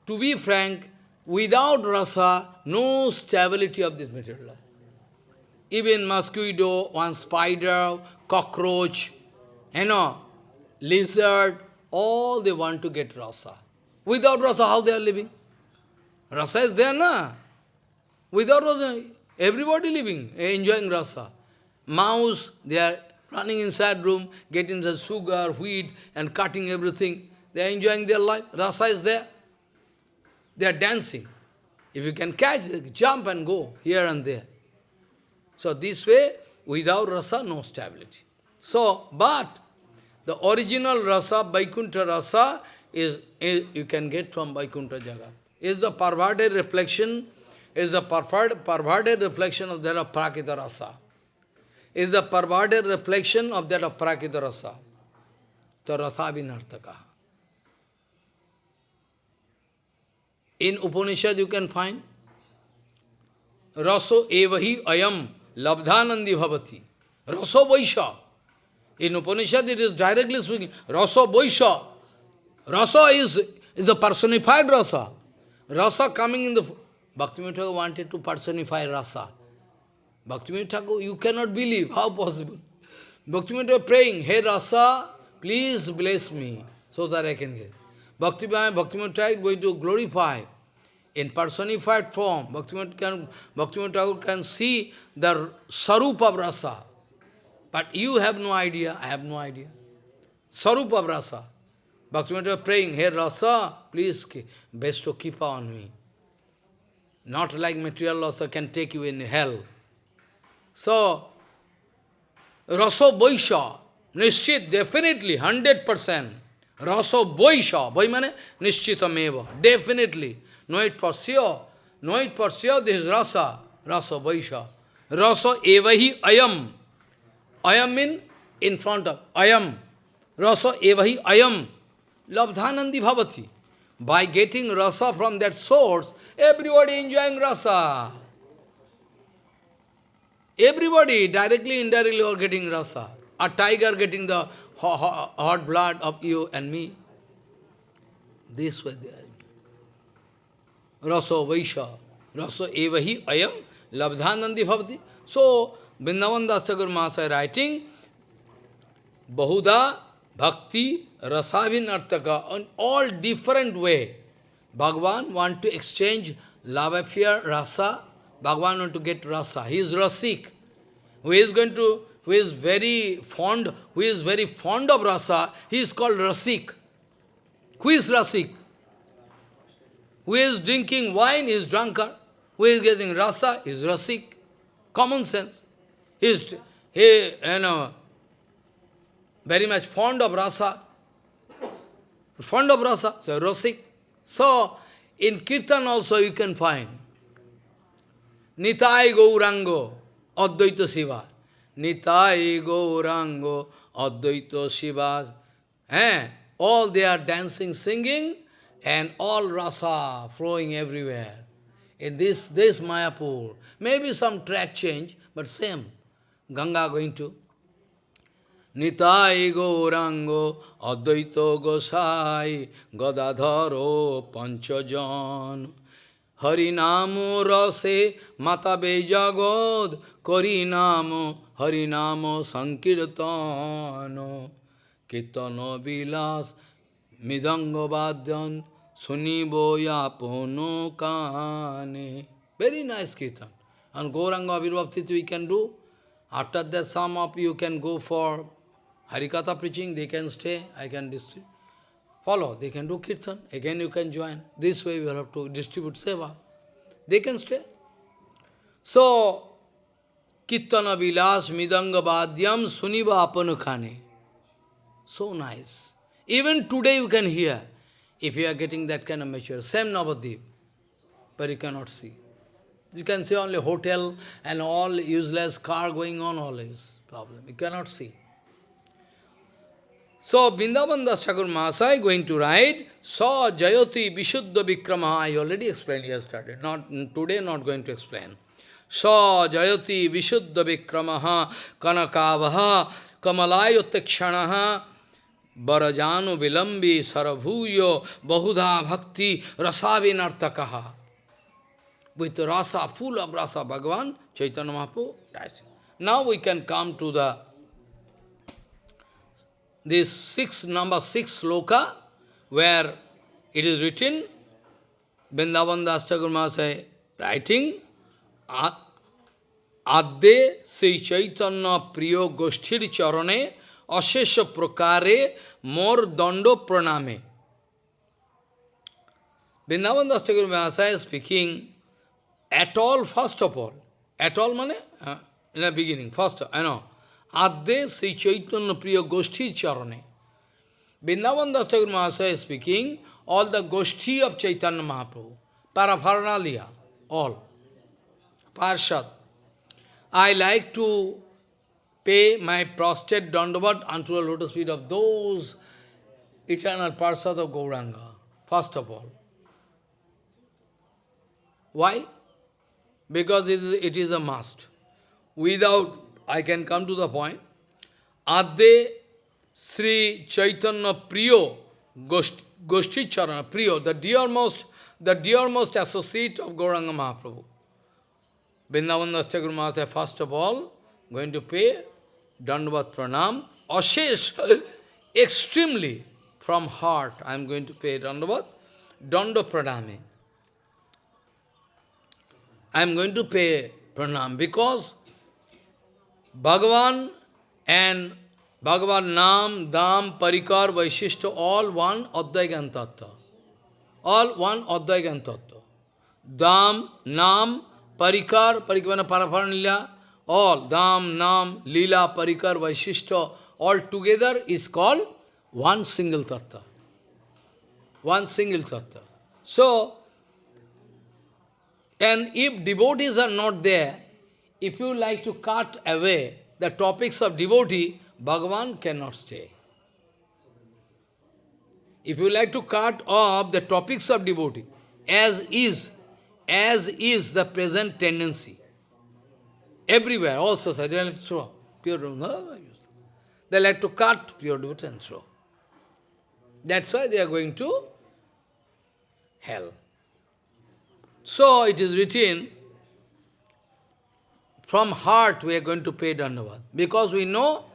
to be frank, without rasa, no stability of this material life. Even mosquito, one spider, cockroach, you know, lizard, all they want to get rasa. Without rasa, how they are living? Rasa is there, na? Without rasa, everybody living, eh, enjoying rasa. Mouse, they are running inside room, getting the sugar, wheat, and cutting everything. They are enjoying their life. Rasa is there. They are dancing. If you can catch, jump and go here and there. So this way, without rasa, no stability. So, but the original rasa, Vaikuntha rasa, is, is you can get from Vaikuntha Jagat. Is the perverted reflection is a perverted, perverted reflection of that of Prakita Rasa. Is a perverted reflection of that of Prakita Rasa. So Rasa Vinartaka. In Upanishad you can find Raso evahi ayam labdhanandi bhavati. Raso vaisha. In Upanishad it is directly speaking. Raso vaisha. Rasa is, is the personified rasa. Rasa coming in the Bhaktivinoda Thakur wanted to personify rasa. Bhaktivinoda Thakur, you cannot believe, how possible? Bhaktivinoda Thakur praying, Hey rasa, please bless me, so that I can get. Bhaktivinoda Thakur going to glorify in personified form. Bhaktivinoda can, Thakur can see the sarup of rasa. But you have no idea, I have no idea. Sarup of rasa. Bhaktivinoda praying, Hey rasa, please bestow keep on me. Not like material Rasa can take you in hell. So, Raso Boisha, Nishchit, definitely, 100%. Raso Boisha, Boi mane Nishchitameva, definitely. Know it for sure. Know it for sure, this is Rasa, Rasa Boisha. Rasa Evahi Ayam. Ayam mean in front of Ayam. Rasa Evahi Ayam. Labdhanandi Bhavati. By getting rasa from that source, everybody enjoying rasa. Everybody, directly, indirectly, are getting rasa. A tiger getting the hot, blood of you and me. This way they Rasa Vaisha. Rasa evahi ayam labdhanandi bhavati. So, Vrindavan Thakur Mahasaya writing, Bahuda Bhakti Rasavinartaka on all different way. Bhagavan want to exchange love affair, rasa. Bhagavan want to get rasa. He is rasik. Who is going to, who is very fond, who is very fond of rasa, he is called rasik. Who is rasik? Who is drinking wine is drunkard. Who is getting rasa is rasik. Common sense. He is, he, you know, very much fond of rasa. Fond of rasa, so rasik. So, in Kirtan also you can find Nitai Gaurango, Advaita Shiva. Nitai Gaurango, Advaita Shiva. Eh? All they are dancing, singing, and all rasa flowing everywhere. In this, this Mayapur, maybe some track change, but same. Ganga going to. Nitai Gaurango, Advaita Gosai, Gadadharo, Panchajan. Harinamo rase matabe jagod, Karinamo, Harinamo sankirtano, Kitano vilas, Midango badyan, Sunibo yapono kane. Very nice kirtan. And Gauranga Virvaptiti we can do. After that, some of you can go for Harikatha preaching, they can stay, I can distribute. Follow, they can do kirtan, again you can join. This way we will have to distribute seva. They can stay. So, Kirtana Vilas Midanga Badhyam Suniva Apanukhane. So nice. Even today you can hear, if you are getting that kind of mature, same Navadip, but you cannot see. You can see only hotel and all useless car going on, all is problem. You cannot see. So, Vrindavan Das Mahasaya going to write, Sa Jayoti Vishuddha Vikrama. I already explained yesterday, not today not going to explain. Sa Jayoti Vishuddha Vikramaha Kanakavaha Kamalayutakshanaha Barajanu Vilambi Sarabhuyo Bahudha Bhakti Rasavinartakaha. With rasa, full of rasa, Bhagavan, Chaitanya Mahaprabhu. Now we can come to the this six, number six sloka, where it is written, Vrindavan Das Mahasaya writing, Adde Sri Chaitanya Priyo Goshthir Charane Ashesha Prakare Mor Dando Praname. Vrindavan Das Thakur Mahasaya is speaking at all, first of all. At all, mane? Uh, in the beginning, first, I know. Adde Sri Chaitanya Priya Goshti Charane. Vrindavan Das Thakur Mahasaya is speaking, all the Goshti of Chaitanya Mahaprabhu, paraphernalia, all, Parshad. I like to pay my prostrate dandavat unto the lotus feet of those eternal Parshad of Gauranga, first of all. Why? Because it is, it is a must. Without I can come to the point. Adde Sri Chaitanya Priyo Goshti Charana Priyo, the dearmost, the dearmost associate of Gauranga Mahaprabhu. Vrindavan Das Thakur Mahasaya, first of all, going to pay Dandavat Pranam, Ashesh, extremely, from heart, I am going to pay Dandavat, Danda Pranami. I am going to pay Pranam because Bhagavan and Bhagavan Nam, Dam, Parikar, Vaishishta, all one Advaya Jnana Tattva. All one Advaya Jnana Tattva. Dam, Nam, Parikar, Parikavana Parapharnilya, all, Dham, Nam, Lila, Parikar, Vaishishta, all together is called one single tattva. One single tattva. So, and if devotees are not there, if you like to cut away the topics of devotee, Bhagavan cannot stay. If you like to cut off the topics of devotee, as is, as is the present tendency, everywhere, also society, throw, pure no, they like to cut pure devotee and throw. That's why they are going to hell. So it is written, from heart we are going to pay Dandavad. Because we know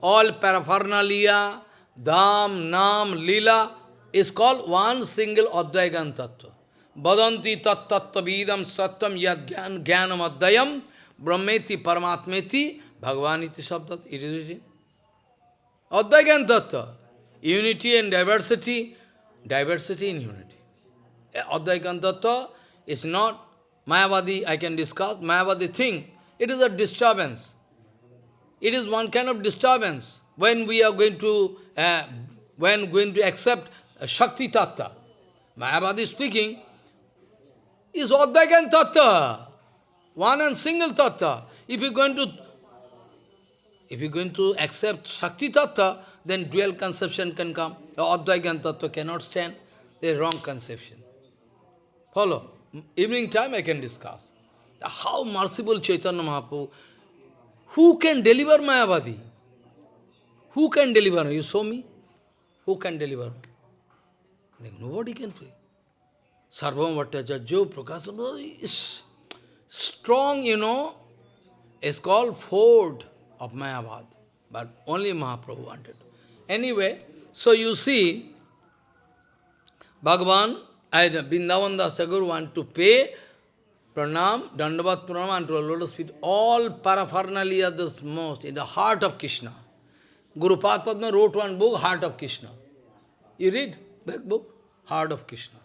all paraphernalia, dham, nam, lila is called one single Advaya Jnana Tattva. Badanti tat tattva vidam satyam yad jnanam adhyayam brahmeti paramatmeti bhagavaniti sabdat. It is written. Tattva. Unity and diversity, diversity in unity. Advaya Jnana Tattva is not Mayavadi, I can discuss, Mayavadi thing. It is a disturbance. It is one kind of disturbance when we are going to, uh, when going to accept Shakti Tattva. Mayavadi speaking, is Advaya Jnana Tattva, one and single Tattva. If you're going to, if you're going to accept Shakti Tattva, then dual conception can come. Advaya Jnana Tattva cannot stand. The wrong conception. Follow. Evening time I can discuss. How merciful Chaitanya Mahaprabhu. Who can deliver Mayavadi? Who can deliver? You saw me? Who can deliver? Nobody can free. Sarvabhauma Bhattacharya, Prakashananda is strong, you know, is called fort of Mayavad. But only Mahaprabhu wanted. Anyway, so you see, Bhagavan, Vrindavan Das Thakur want to pay pranam, dandavat pranam, and to a lotus feet, all paraphernalia the most, in the heart of Krishna. Guru Padma wrote one book, Heart of Krishna. You read back book? Heart of Krishna.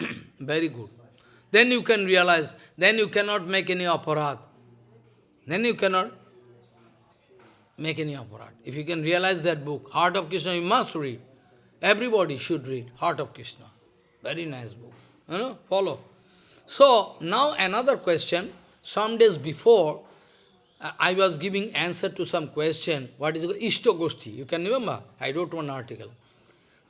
Very good. Then you can realize, then you cannot make any aparat. Then you cannot make any aparat. If you can realize that book, Heart of Krishna, you must read. Everybody should read Heart of Krishna. Very nice book. You know, follow. So, now another question. Some days before, I was giving answer to some question. What is Ishtogoshti? You can remember? I wrote one article.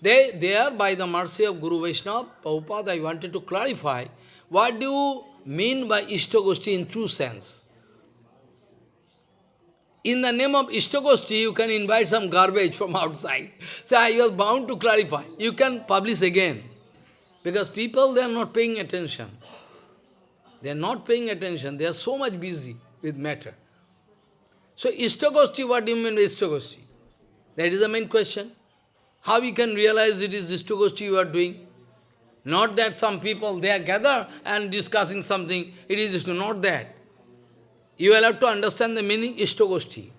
They, there, by the mercy of Guru Vaishnava, Prabhupada, I wanted to clarify, what do you mean by Ishtogoshti in true sense? In the name of Ishtagoshti, you can invite some garbage from outside. So I was bound to clarify. You can publish again. Because people, they are not paying attention. They are not paying attention. They are so much busy with matter. So Ishtagoshti, what do you mean by Ishtagoshti? That is the main question. How you can realize it is Ishtagoshti you are doing? Not that some people, they are gathered and discussing something. It is not that. You will have to understand the meaning Ishtogoshti.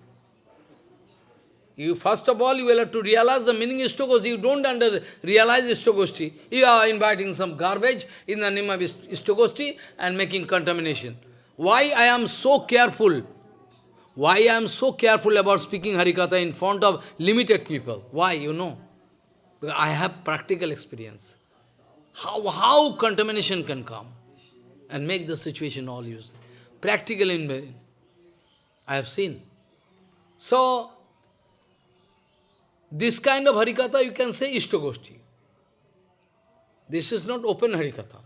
You first of all, you will have to realize the meaning Ishtogoshti. You don't under, realize Ishtogoshti. You are inviting some garbage in the name of Ishtogoshti and making contamination. Why I am so careful? Why I am so careful about speaking Harikatha in front of limited people? Why, you know? Because I have practical experience. How, how contamination can come and make the situation all useless practical in I have seen. So, this kind of Harikatha you can say Ishtagoshti. This is not open Harikatha.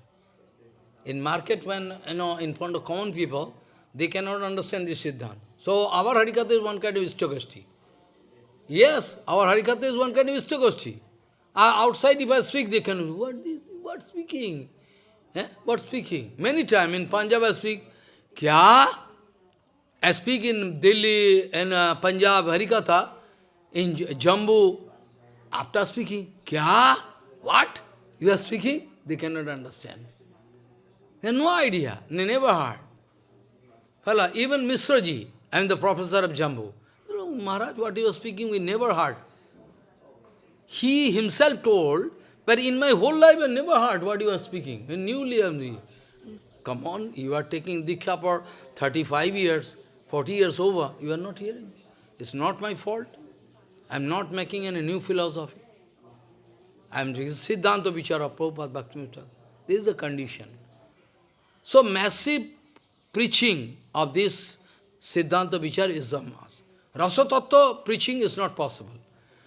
In market, when, you know, in front of common people, they cannot understand this Siddhant. So, our Harikatha is one kind of Ishtagoshti. Yes, our Harikatha is one kind of Ishtagoshti. Uh, outside, if I speak, they can, what speaking? Eh? What speaking? Many times in Punjab I speak, Kya? I speak in Delhi, in uh, Punjab, Harikatha, in Jammu, after speaking, Kya? What? You are speaking? They cannot understand. They have no idea. They never heard. Fella, even Misraji, I am the professor of Jammu. Maharaj, what you are speaking, we never heard. He himself told, but in my whole life I never heard what you are speaking. Newly I am Come on, you are taking Diksha for 35 years. 40 years over, you are not hearing. It's not my fault. I am not making any new philosophy. I am reading Siddhanta Vichara Prabhupada Bhaktivinoda. This is the condition. So massive preaching of this Siddhanta Vichara is the mass. Rasa Tattva preaching is not possible.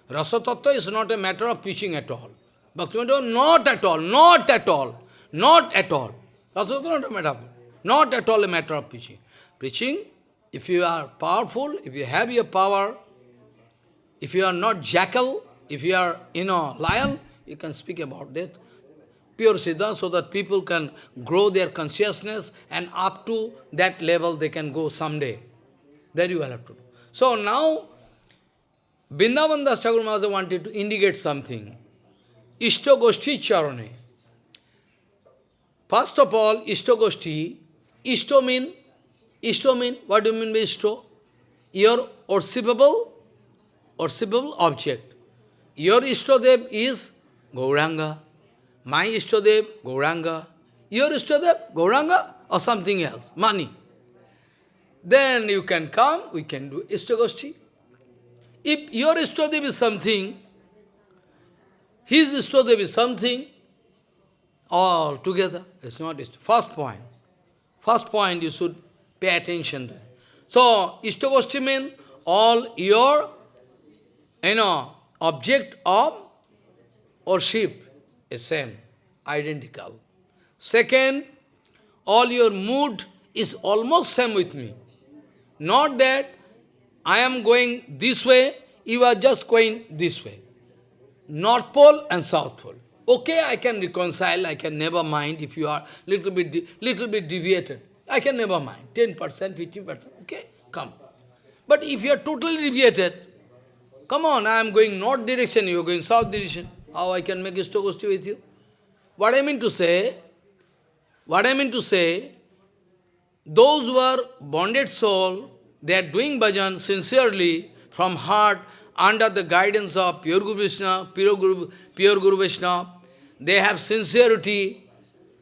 Rasa Tattva is not a matter of preaching at all. Bhaktivinoda, not at all, not at all, not at all. Tattva not a matter of, not at all a matter of preaching. Preaching, if you are powerful, if you have your power, if you are not jackal, if you are, you know, lion, you can speak about that. Pure Siddha, so that people can grow their consciousness and up to that level they can go someday. That you will have to do. So now, Vrindavan Das Thakur wanted to indicate something. Ishto Goshti Charane. First of all, Ishto Goshti, Ishto mean, Ishto mean, what do you mean by Ishto? Your worshipable, worshipable object. Your Ishtadev is Gauranga. My Ishtadev, Gauranga. Your Ishtadev, Gauranga or something else, money. Then you can come, we can do Ishtagoshti. If your Ishtadev is something, his Ishtadev is something, all together, it's not Ishtadev. First point. First point you should pay attention to. So, Ishtagoshti means all your, you know, object of worship is same, identical. Second, all your mood is almost same with me. Not that I am going this way, you are just going this way. North Pole and South Pole. Okay, I can reconcile, I can never mind if you are little bit, little bit deviated. I can never mind, 10%, 15%, okay, come. But if you are totally deviated, come on, I am going north direction, you are going south direction. How I can make Ishtagosti with you? What I mean to say, what I mean to say, those who are bonded soul, they are doing bhajan sincerely, from heart, under the guidance of pure Guru Vishnu, pure Guru, pure Guru Vishnu. They have sincerity,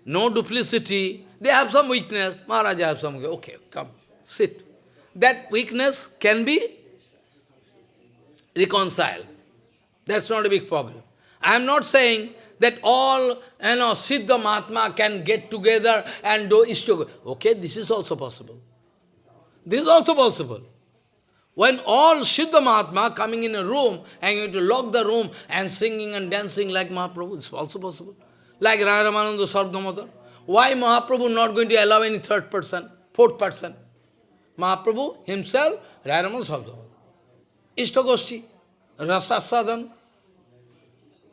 no duplicity. They have some weakness. Maharaj have some, okay, come, sit. That weakness can be reconciled. That's not a big problem. I am not saying that all you know, Siddha Mahatma can get together and do Ishtoga. Okay, this is also possible. This is also possible. When all Siddha Mahatma coming in a room and going to lock the room and singing and dancing like Mahaprabhu, it's also possible. Like Raya Ramananda Swarup Damodar. Why Mahaprabhu not going to allow any third person, fourth person? Mahaprabhu himself, Raya Ramananda Swarup Damodar. Ishtagoshti, Rasa Sadhan.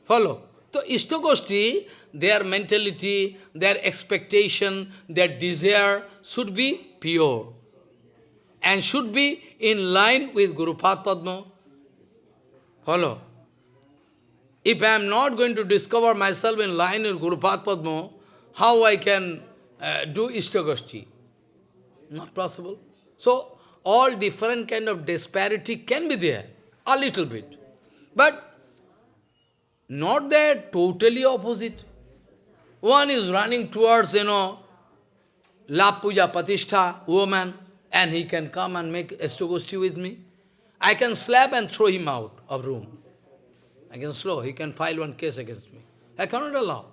Follow. So Ishtagoshti, their mentality, their expectation, their desire should be pure and should be in line with Guru Padma. Follow. If I am not going to discover myself in line with Guru Padma, how I can uh, do Ishtagoshti? Not possible. So, all different kind of disparity can be there, a little bit. But not that totally opposite. One is running towards, you know, La Puja Patishtha, woman, and he can come and make Ishtagoshti with me. I can slap and throw him out of room. I can slow, he can file one case against me. I cannot allow.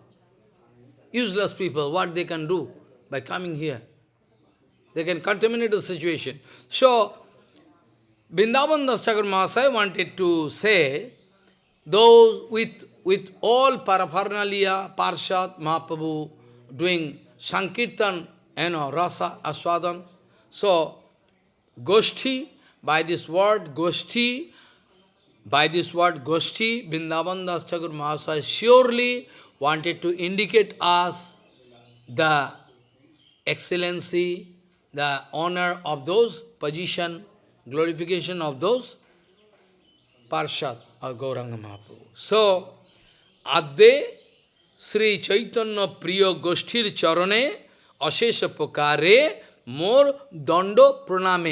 Useless people, what they can do by coming here. They can contaminate the situation. So, Vrindavan Das Thakur Mahasaya wanted to say those with, with all paraphernalia, Parshat, Mahaprabhu, doing Sankirtan, you know, Rasa, Aswadan. So, Goshti, by this word, Goshti, by this word Goshti, Vrindavan Das Thakur Mahasaya surely wanted to indicate us the excellency, the honor of those position, glorification of those Parshat or Gauranga Mahaprabhu. So, Adde Sri Chaitanya Priya Goshtir Charane Ashesha Pokare मोर दंड प्रणाम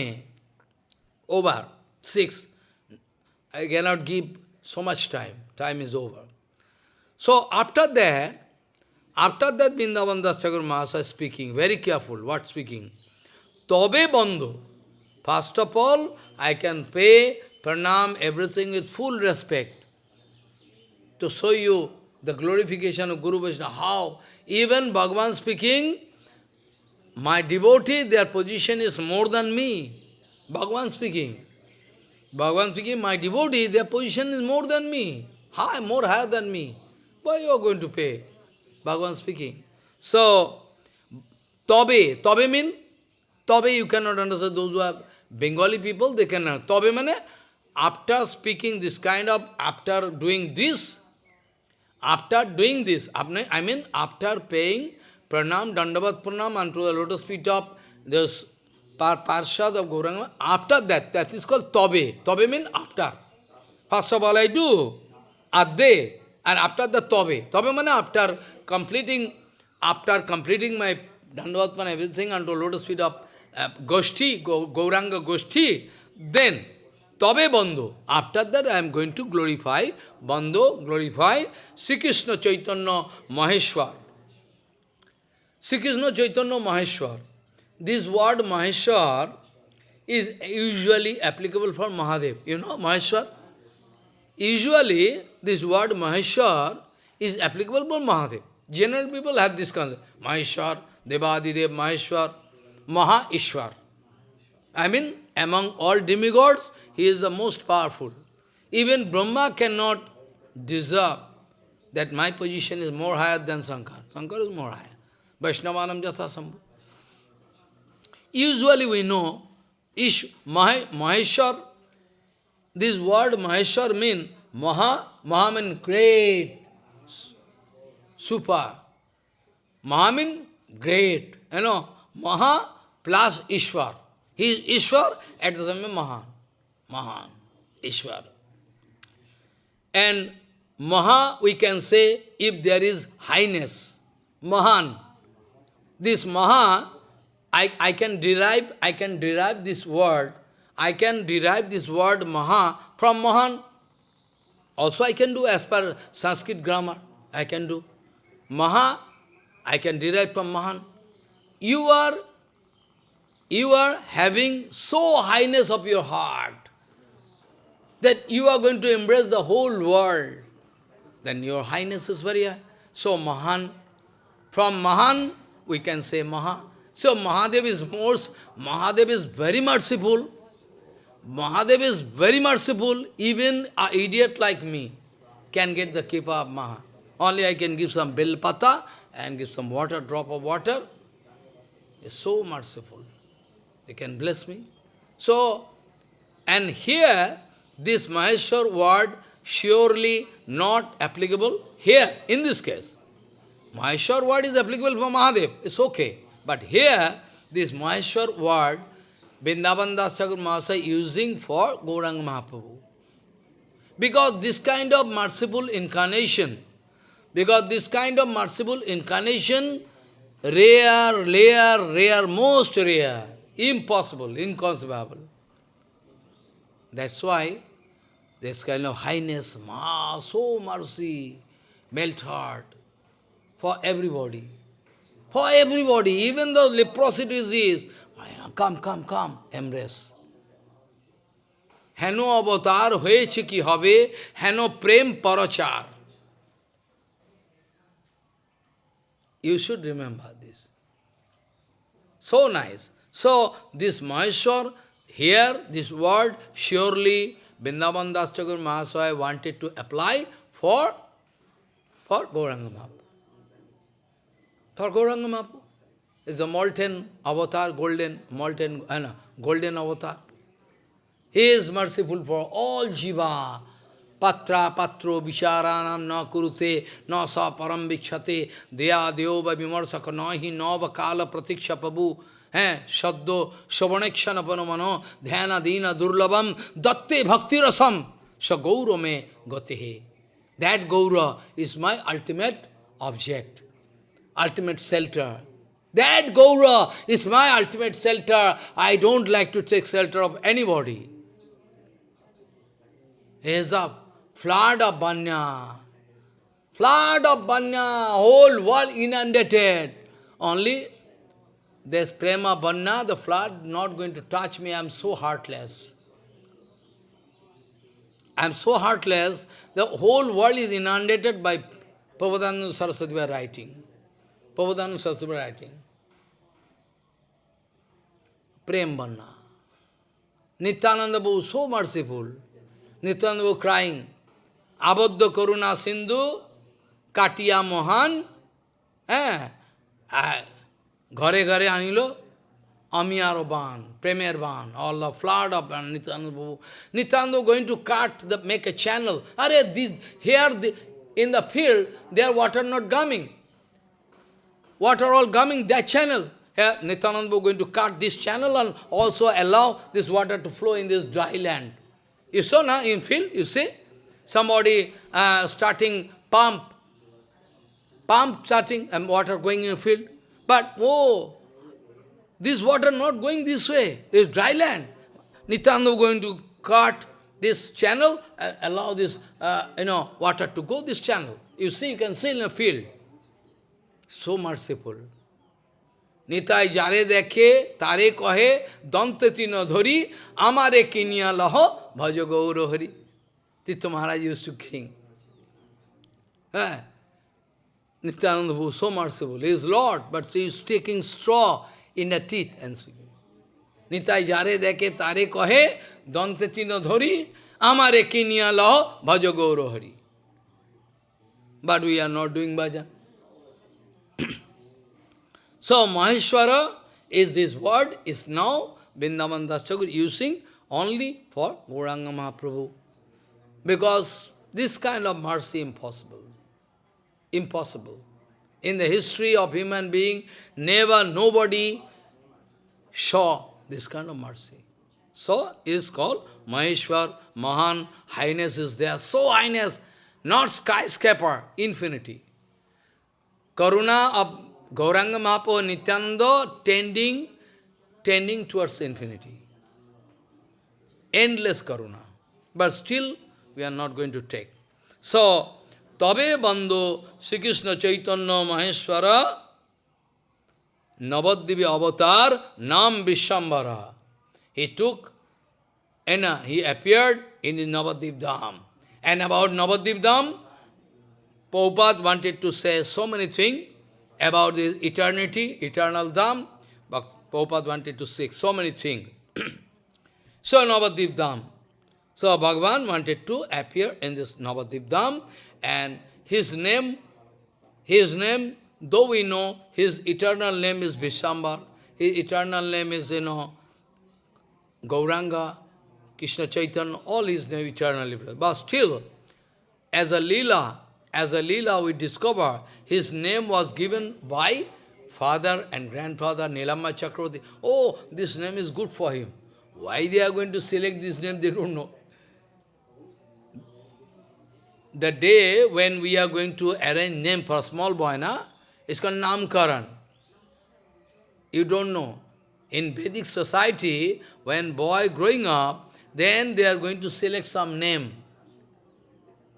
over six I can not give so much time time is over so after that after that Brindavan Das Thakur महाशय speaking very careful what speaking तब बंधु first of all I can pay प्रणाम everything with full respect to show you the glorification of guru Vaishnava how even Bhagavan speaking my devotee, their position is more than me. Bhagavan speaking. Bhagavan speaking, my devotee, their position is more than me. High, more higher than me. Why you are going to pay? Bhagavan speaking. So, Tobe, Tobe mean? Tobe you cannot understand. Those who have Bengali people, they cannot. Tobe mean, after speaking this kind of, after doing this, after doing this, I mean after paying pranam, dandavat pranam unto the lotus feet of this par parshad of Gauranga, after that, that is called tobe. Tobe means after. First of all I do, adde, and after the tobe. Tobe means after completing, after completing my dandavat pranam, everything unto lotus feet of uh, Goshti, Gauranga Goshti, then Tabe Bandhu. After that I am going to glorify, Bandhu, glorify Sri Krishna Chaitanya Maheshwar. Sri Krishna Chaitanya Maheshwar. This word Maheshwar is usually applicable for Mahadev. You know Maheshwar? Usually this word Maheshwar is applicable for Mahadev. General people have this concept. Maheshwar, Devadidev, Maheshwar, Maha Ishwar. I mean, among all demigods, he is the most powerful. Even Brahma cannot deserve that my position is more higher than Sankar. Sankar is more higher. Vaishnavanam Jasasambhu. Usually we know Ish, Maheshwar, this word Maheshwar means Maha, Maha means great, super. Maha means great, you know, Maha plus Ishwar. He is Ishwar, at the same time Mahan. Mahan, Ishwar. And Maha, we can say, if there is highness, Mahan. This Maha, I, I can derive, I can derive this word, I can derive this word Maha from Mahan. Also I can do as per Sanskrit grammar, I can do. Maha, I can derive from Mahan. You are, you are having so highness of your heart that you are going to embrace the whole world, then your highness is very high. So Mahan, from Mahan, we can say Maha. So Mahadev is most, Mahadev is very merciful. Mahadev is very merciful, even an idiot like me can get the kripa of Maha. Only I can give some bell pata and give some water, drop of water. Is so merciful. They can bless me. So, and here, this Maheshwar word surely not applicable here, in this case. Maheshwar word is applicable for Mahadev, it's okay. But here, this Maheshwar word, Vrindavan Das Thakur Mahasaya using for Gauranga Mahaprabhu. Because this kind of merciful incarnation, because this kind of merciful incarnation, rare, rare, rare, most rare, impossible, inconceivable. That's why this kind of highness, ma, so mercy, melt heart for everybody. For everybody, even though leprosy disease, come, come, come, embrace. Heno avatar হয়েছে কি হবে heno prem পরচার You should remember this. So nice. So, this Maheshwar, here, this word, surely Vrindavan Das Thakur Mahasaya wanted to apply for, for Gauranga Mahaprabhu. Sarkoranga Mahaprabhu is the molten avatar, golden, molten, uh, no, golden avatar. He is merciful for all jiva. Patra patro vicharanam na kurute na sa param vikshate deya deova vimarsaka nahi na vakala pratiksha pabu hai shaddo shavanekshanapano dhyana dina durlabam datte bhakti rasam sa gaura me. That gaura is my ultimate object shelter. That Gaura is my ultimate shelter. I don't like to take shelter of anybody. Here's a flood of banya. Flood of banya, whole world inundated. Only There's prema banna, the flood not going to touch me, I'm so heartless. I'm so heartless, the whole world is inundated by Prabhupada Saraswati writing. Prabhupada Saraswati writing. Prem Banna. Nityananda Babu so merciful. Nityananda Babu crying. Abadda Karuna Sindhu, Katia Mohan, eh, ঘরে ঘরে আনিল আমি আরো বান প্রেমের বান all the flood of Nityananda Babu. Nityananda going to cut, the, make a channel. Are this, here the, in the field, there water not coming. Water all coming, that channel. Here Nityananda going to cut this channel and also allow this water to flow in this dry land. You saw now in field, you see? Somebody uh, starting pump, pump starting and water going in field. But, oh, this water not going this way, this dry land. Nityananda going to cut this channel, uh, allow this, uh, you know, water to go this channel. You see, you can see in a field. So merciful. Nitai যারে দেখে তারে কহে দন্ত তিন ধরি আমারে কিনিয়া লহ ভজ Gour Hari Maharaj used to sing. Eh? Nityananda was so merciful. He is Lord, but he is taking straw in the teeth and speaking. Nitai jare deke tare kohe, dante tino dhori, amare kinya laho, bhajo gauro hari. But we are not doing bhajan. so Maheshwara is this word, is now Vrindavan Das using only for Gauranga Mahaprabhu. Because this kind of mercy impossible. Impossible. In the history of human being, never nobody saw this kind of mercy. So, it is called Maheshwar, Mahan, highness is there. So highness, not skyscraper, infinity. Karuna of Gauranga Mahaprabhu Nityananda tending, tending towards infinity. Endless Karuna. But still, we are not going to take. So, Tabe Bandhu Sri Krishna Chaitanya Maheshwara Navaddivi Avatar Nam Vishambara. He took, and uh, he appeared in Navadip Dham. And about Navadip Dham, Prabhupada wanted to say so many things about the eternity, eternal Dham, but Prabhupada wanted to say so many things. so Navadip Dham. So Bhagavan wanted to appear in this Navadip Dham and his name, his name, though we know his eternal name is Vishambar, his eternal name is, you know, Gauranga, Krishna Chaitanya, all his name eternally. But still, as a lila, as a lila we discover, his name was given by father and grandfather Nilamba Chakravarti. Oh, this name is good for him. Why they are going to select this name, they don't know the day when we are going to arrange name for a small boy, na, it's called Namkaran. You don't know. In Vedic society, when boy growing up, then they are going to select some name.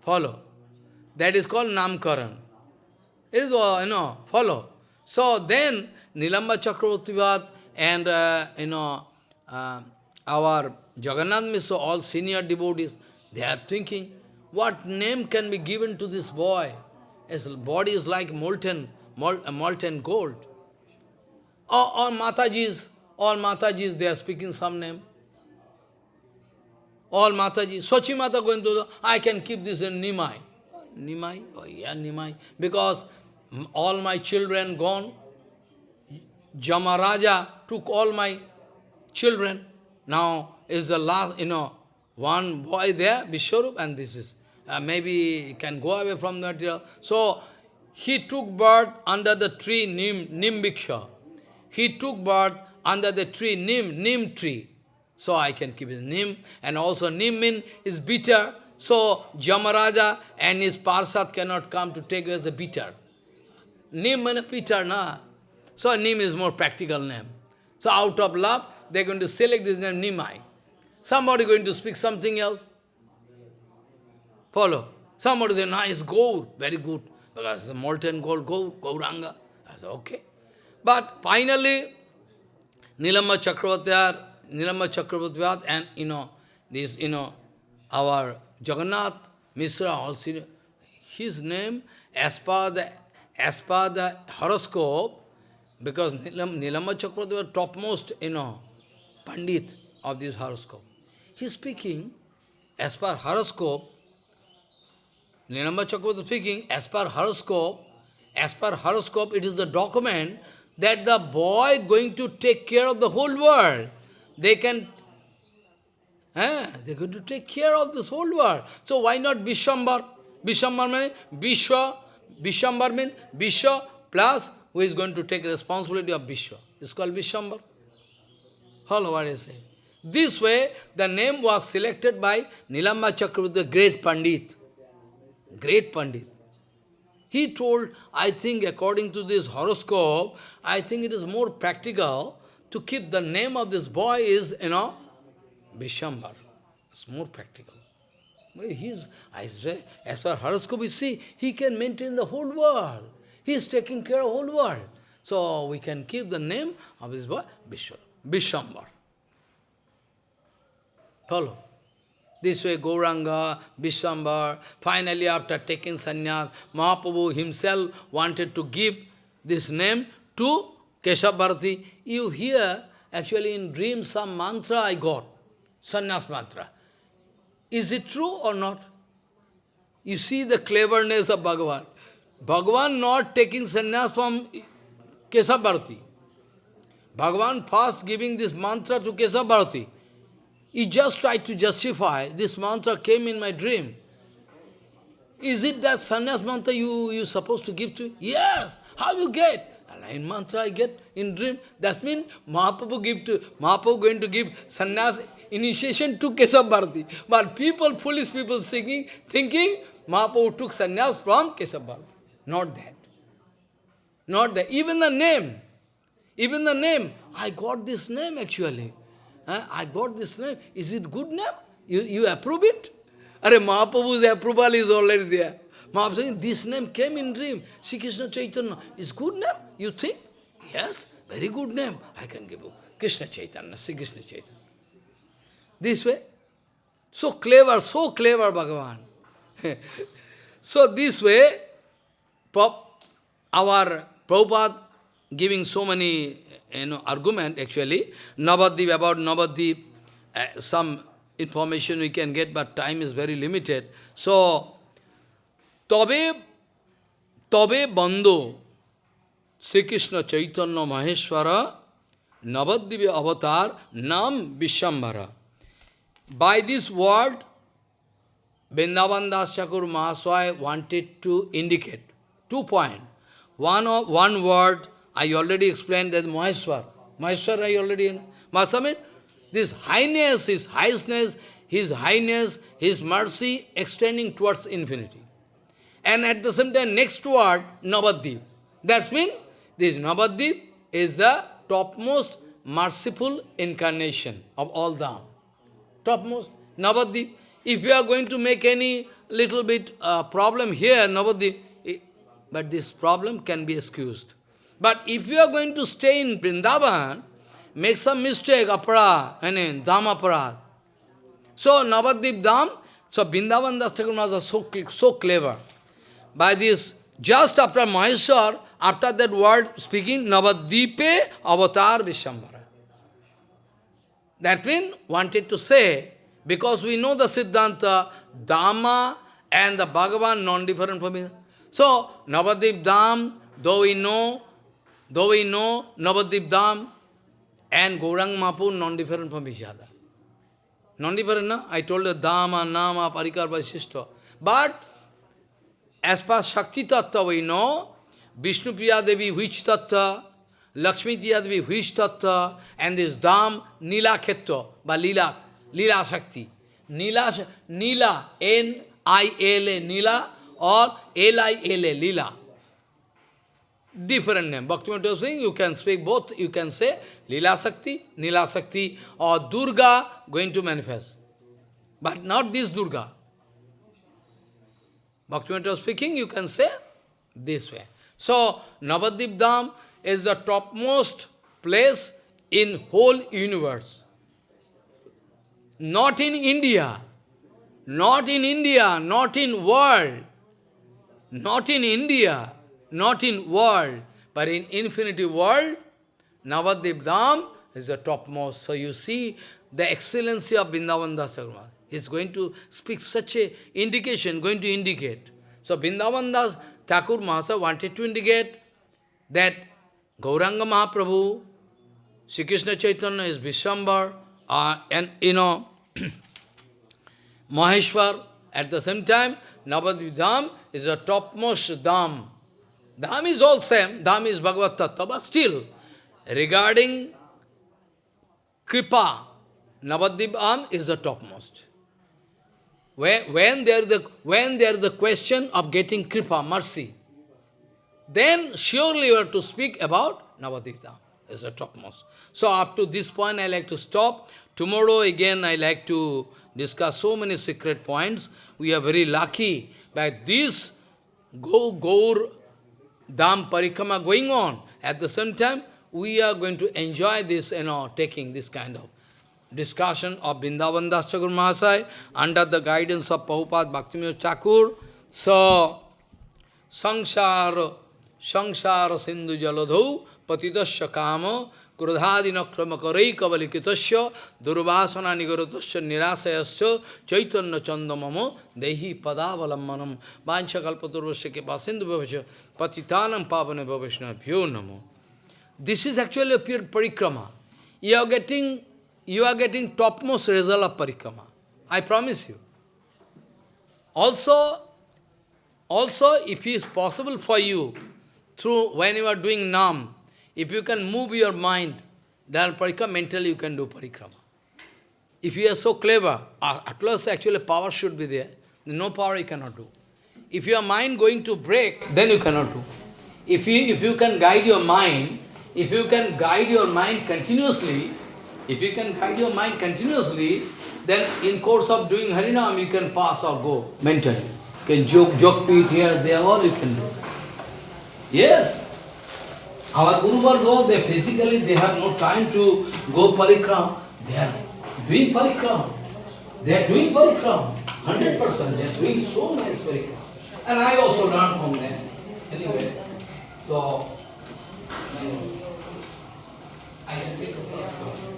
Follow. That is called Namkaran. Is, uh, you know, follow. So then, Nilamba Chakravartivat and, uh, you know, uh, our Jagannath Mishra, all senior devotees, they are thinking, what name can be given to this boy? His body is like molten, mol, molten gold. All, all Matajis, all Matajis, they are speaking some name. All Mataji, Sochi Mata going to I can keep this in Nimai. Nimai? Oh yeah, Nimai. Because all my children gone. Jamaraja took all my children. Now is the last, you know, one boy there, Vishwarup, and this is uh, maybe can go away from that. So, he took birth under the tree Nim, Nimbiksha. He took birth under the tree Nim, Nim tree. So I can keep his Nim. And also Nim mean is bitter. So Jamaraja and his Parsat cannot come to take as a bitter. Nim and na. So Nim is more practical name. So out of love, they're going to select this name Nimai. Somebody going to speak something else. Follow. Somebody say, nice gold, very good. Because molten gold, gold, Gauranga. I said, okay. But finally, Nilamba Chakravarti, Nilamba Chakravarti, and you know, this, you know, our Jagannath Mishra also, his name, as per the, as per the horoscope, because Nilam, Nilamba Chakravarti was topmost, you know, Pandit of this horoscope. He is speaking, as per horoscope, Nilamba Chakravarti speaking, as per horoscope, as per horoscope, it is the document that the boy going to take care of the whole world. They can, eh, they're going to take care of this whole world. So why not Vishambar? Vishambar means Vishwa, Vishambar means Vishwa plus who is going to take responsibility of Vishwa. It's called Vishambar. Hello, what is it? This way, the name was selected by Nilamba Chakravarti, the great Pandit. Great Pandit. He told, I think according to this horoscope, I think it is more practical to keep the name of this boy is, you know, Vishambar. It's more practical. He's, as far horoscope we see, he can maintain the whole world. He is taking care of the whole world. So we can keep the name of this boy, Vishambar. Follow. This way Gauranga, Vishwambar, finally after taking sannyas, Mahaprabhu himself wanted to give this name to Keshav You hear, actually in dream, some mantra I got, sannyas mantra. Is it true or not? You see the cleverness of Bhagavan. Bhagavan not taking sannyas from Keshav Bhagavan first giving this mantra to Keshav he just tried to justify, this mantra came in my dream. Is it that sannyas mantra you, you supposed to give to? me? Yes! How you get? A line mantra I get in dream. That means Mahaprabhu give to, Mahaprabhu going to give sannyas initiation to Keshav Bharati. But people, foolish people singing, thinking Mahaprabhu took sannyas from Keshav Bharati. Not that. Not that. Even the name. Even the name. I got this name actually. I got this name. Is it good name? You, you approve it? Are Mahaprabhu's approval is already there. Mahaprabhu saying, this name came in dream. Sri Krishna Chaitanya. Is good name? You think? Yes, very good name. I can give you. Krishna Chaitanya, Sri Krishna Chaitanya. This way. So clever, so clever Bhagavan. so this way, our Prabhupada giving so many you know, argument actually, Navadip, about Navadip, uh, some information we can get, but time is very limited. So, Tabe, Tabe Bando, Sri Krishna Chaitanya Maheshwara, Navadip avatar, Nam Vishambhara. By this word, Vrindavan Das Thakur Mahasaya wanted to indicate two points. One, one word, I already explained that Maheshwar. Maheshwar I already... Mahaswami, this highness, his highness, his highness, his mercy extending towards infinity. And at the same time, next word, Navadip. That means this Navadip is the topmost merciful incarnation of all Dham. Topmost, Navadip. If you are going to make any little bit uh, problem here, Navadip, but this problem can be excused. But if you are going to stay in Vrindavan, make some mistake, apara, I mean, dham aparad. So, Navadip dham, so Vrindavan Das Thakur so, so clever. By this, just after Maheshwar, after that word speaking, Navadipe avatar Vishambara. That means, wanted to say, because we know the Siddhanta, Dhamma and the Bhagavan non-different from each So, Navadip Dham, though we know Though we know Navadip Dham and Gaurang Mapu non-different from each other. Non-different, no? I told you Dhamma, Nama, Parikar, Vaishishta. But as per Shakti Tattva we know, Vishnu Devi which Tattva, Lakshmi Priya Devi and this Dham Nila Khetto, by Lila, Lila Shakti. Nila, Nila, N-I-L-A, Nila, or L-I-L-A, Lila different name. Bhaktivinoda saying you can speak both, you can say Lila Sakti, Nila Sakti, or Durga going to manifest. But not this Durga. Bhaktivinoda speaking, you can say this way. So, Navadip Dham is the topmost place in whole universe. Not in India, not in India, not in world, not in India, not in world, but in infinity world, Navadip Dham is the topmost. So you see the excellency of Vrindavan Das Thakur is going to speak such a indication, going to indicate. So Vrindavan Das Thakur Mahasaya wanted to indicate that Gauranga Mahaprabhu, Sri Krishna Chaitanya is Vishwambar, uh, and you know, Maheshwar, at the same time, Navadvip Dham is the topmost Dham. Dham is all same, Dham is Bhagavad Tattva, but still, regarding Kripa, Navadvip Dham is the topmost. When, when, there the, when there the question of getting Kripa, mercy, then surely you have to speak about Navadvip Dham is the topmost. So up to this point I like to stop. Tomorrow again I like to discuss so many secret points. We are very lucky by this Go Gaur Dham Parikrama going on. At the same time, we are going to enjoy this, you know, taking this kind of discussion of Vrindavan Das Mahasai under the guidance of Prabhupada Bhaktivinoda Thakur. So, Sangsara, Shangsara Sindhu Jaladhu Patidasya Kama Krudhadinakramakarai Kavalikitasya Durvasana Nigarutasya Nirasayasya Chaitanya Chandamamo Dehi Padavalammanam Bancha Kalpaturvasya Kipa Sindhu Bhavasya Patitanam Pavane Bhavasya Bhyonamo This is actually a pure parikrama. You are getting, you are getting topmost result of parikrama. I promise you. Also, also, if it is possible for you, through when you are doing nam, if you can move your mind, then parikrama, mentally you can do parikrama. If you are so clever, at least actually power should be there. No power you cannot do. If your mind going to break, then you cannot do. If you, if you can guide your mind, if you can guide your mind continuously, if you can guide your mind continuously, then in course of doing Harinam, you can pass or go mentally. You can joke, joke it here, there, all you can do. Yes. Our guru goes, they physically, they have no time to go parikram. They are doing parikram. They are doing parikram. 100% they are doing so nice parikram. And I also learn from them. Anyway, so, I can take a first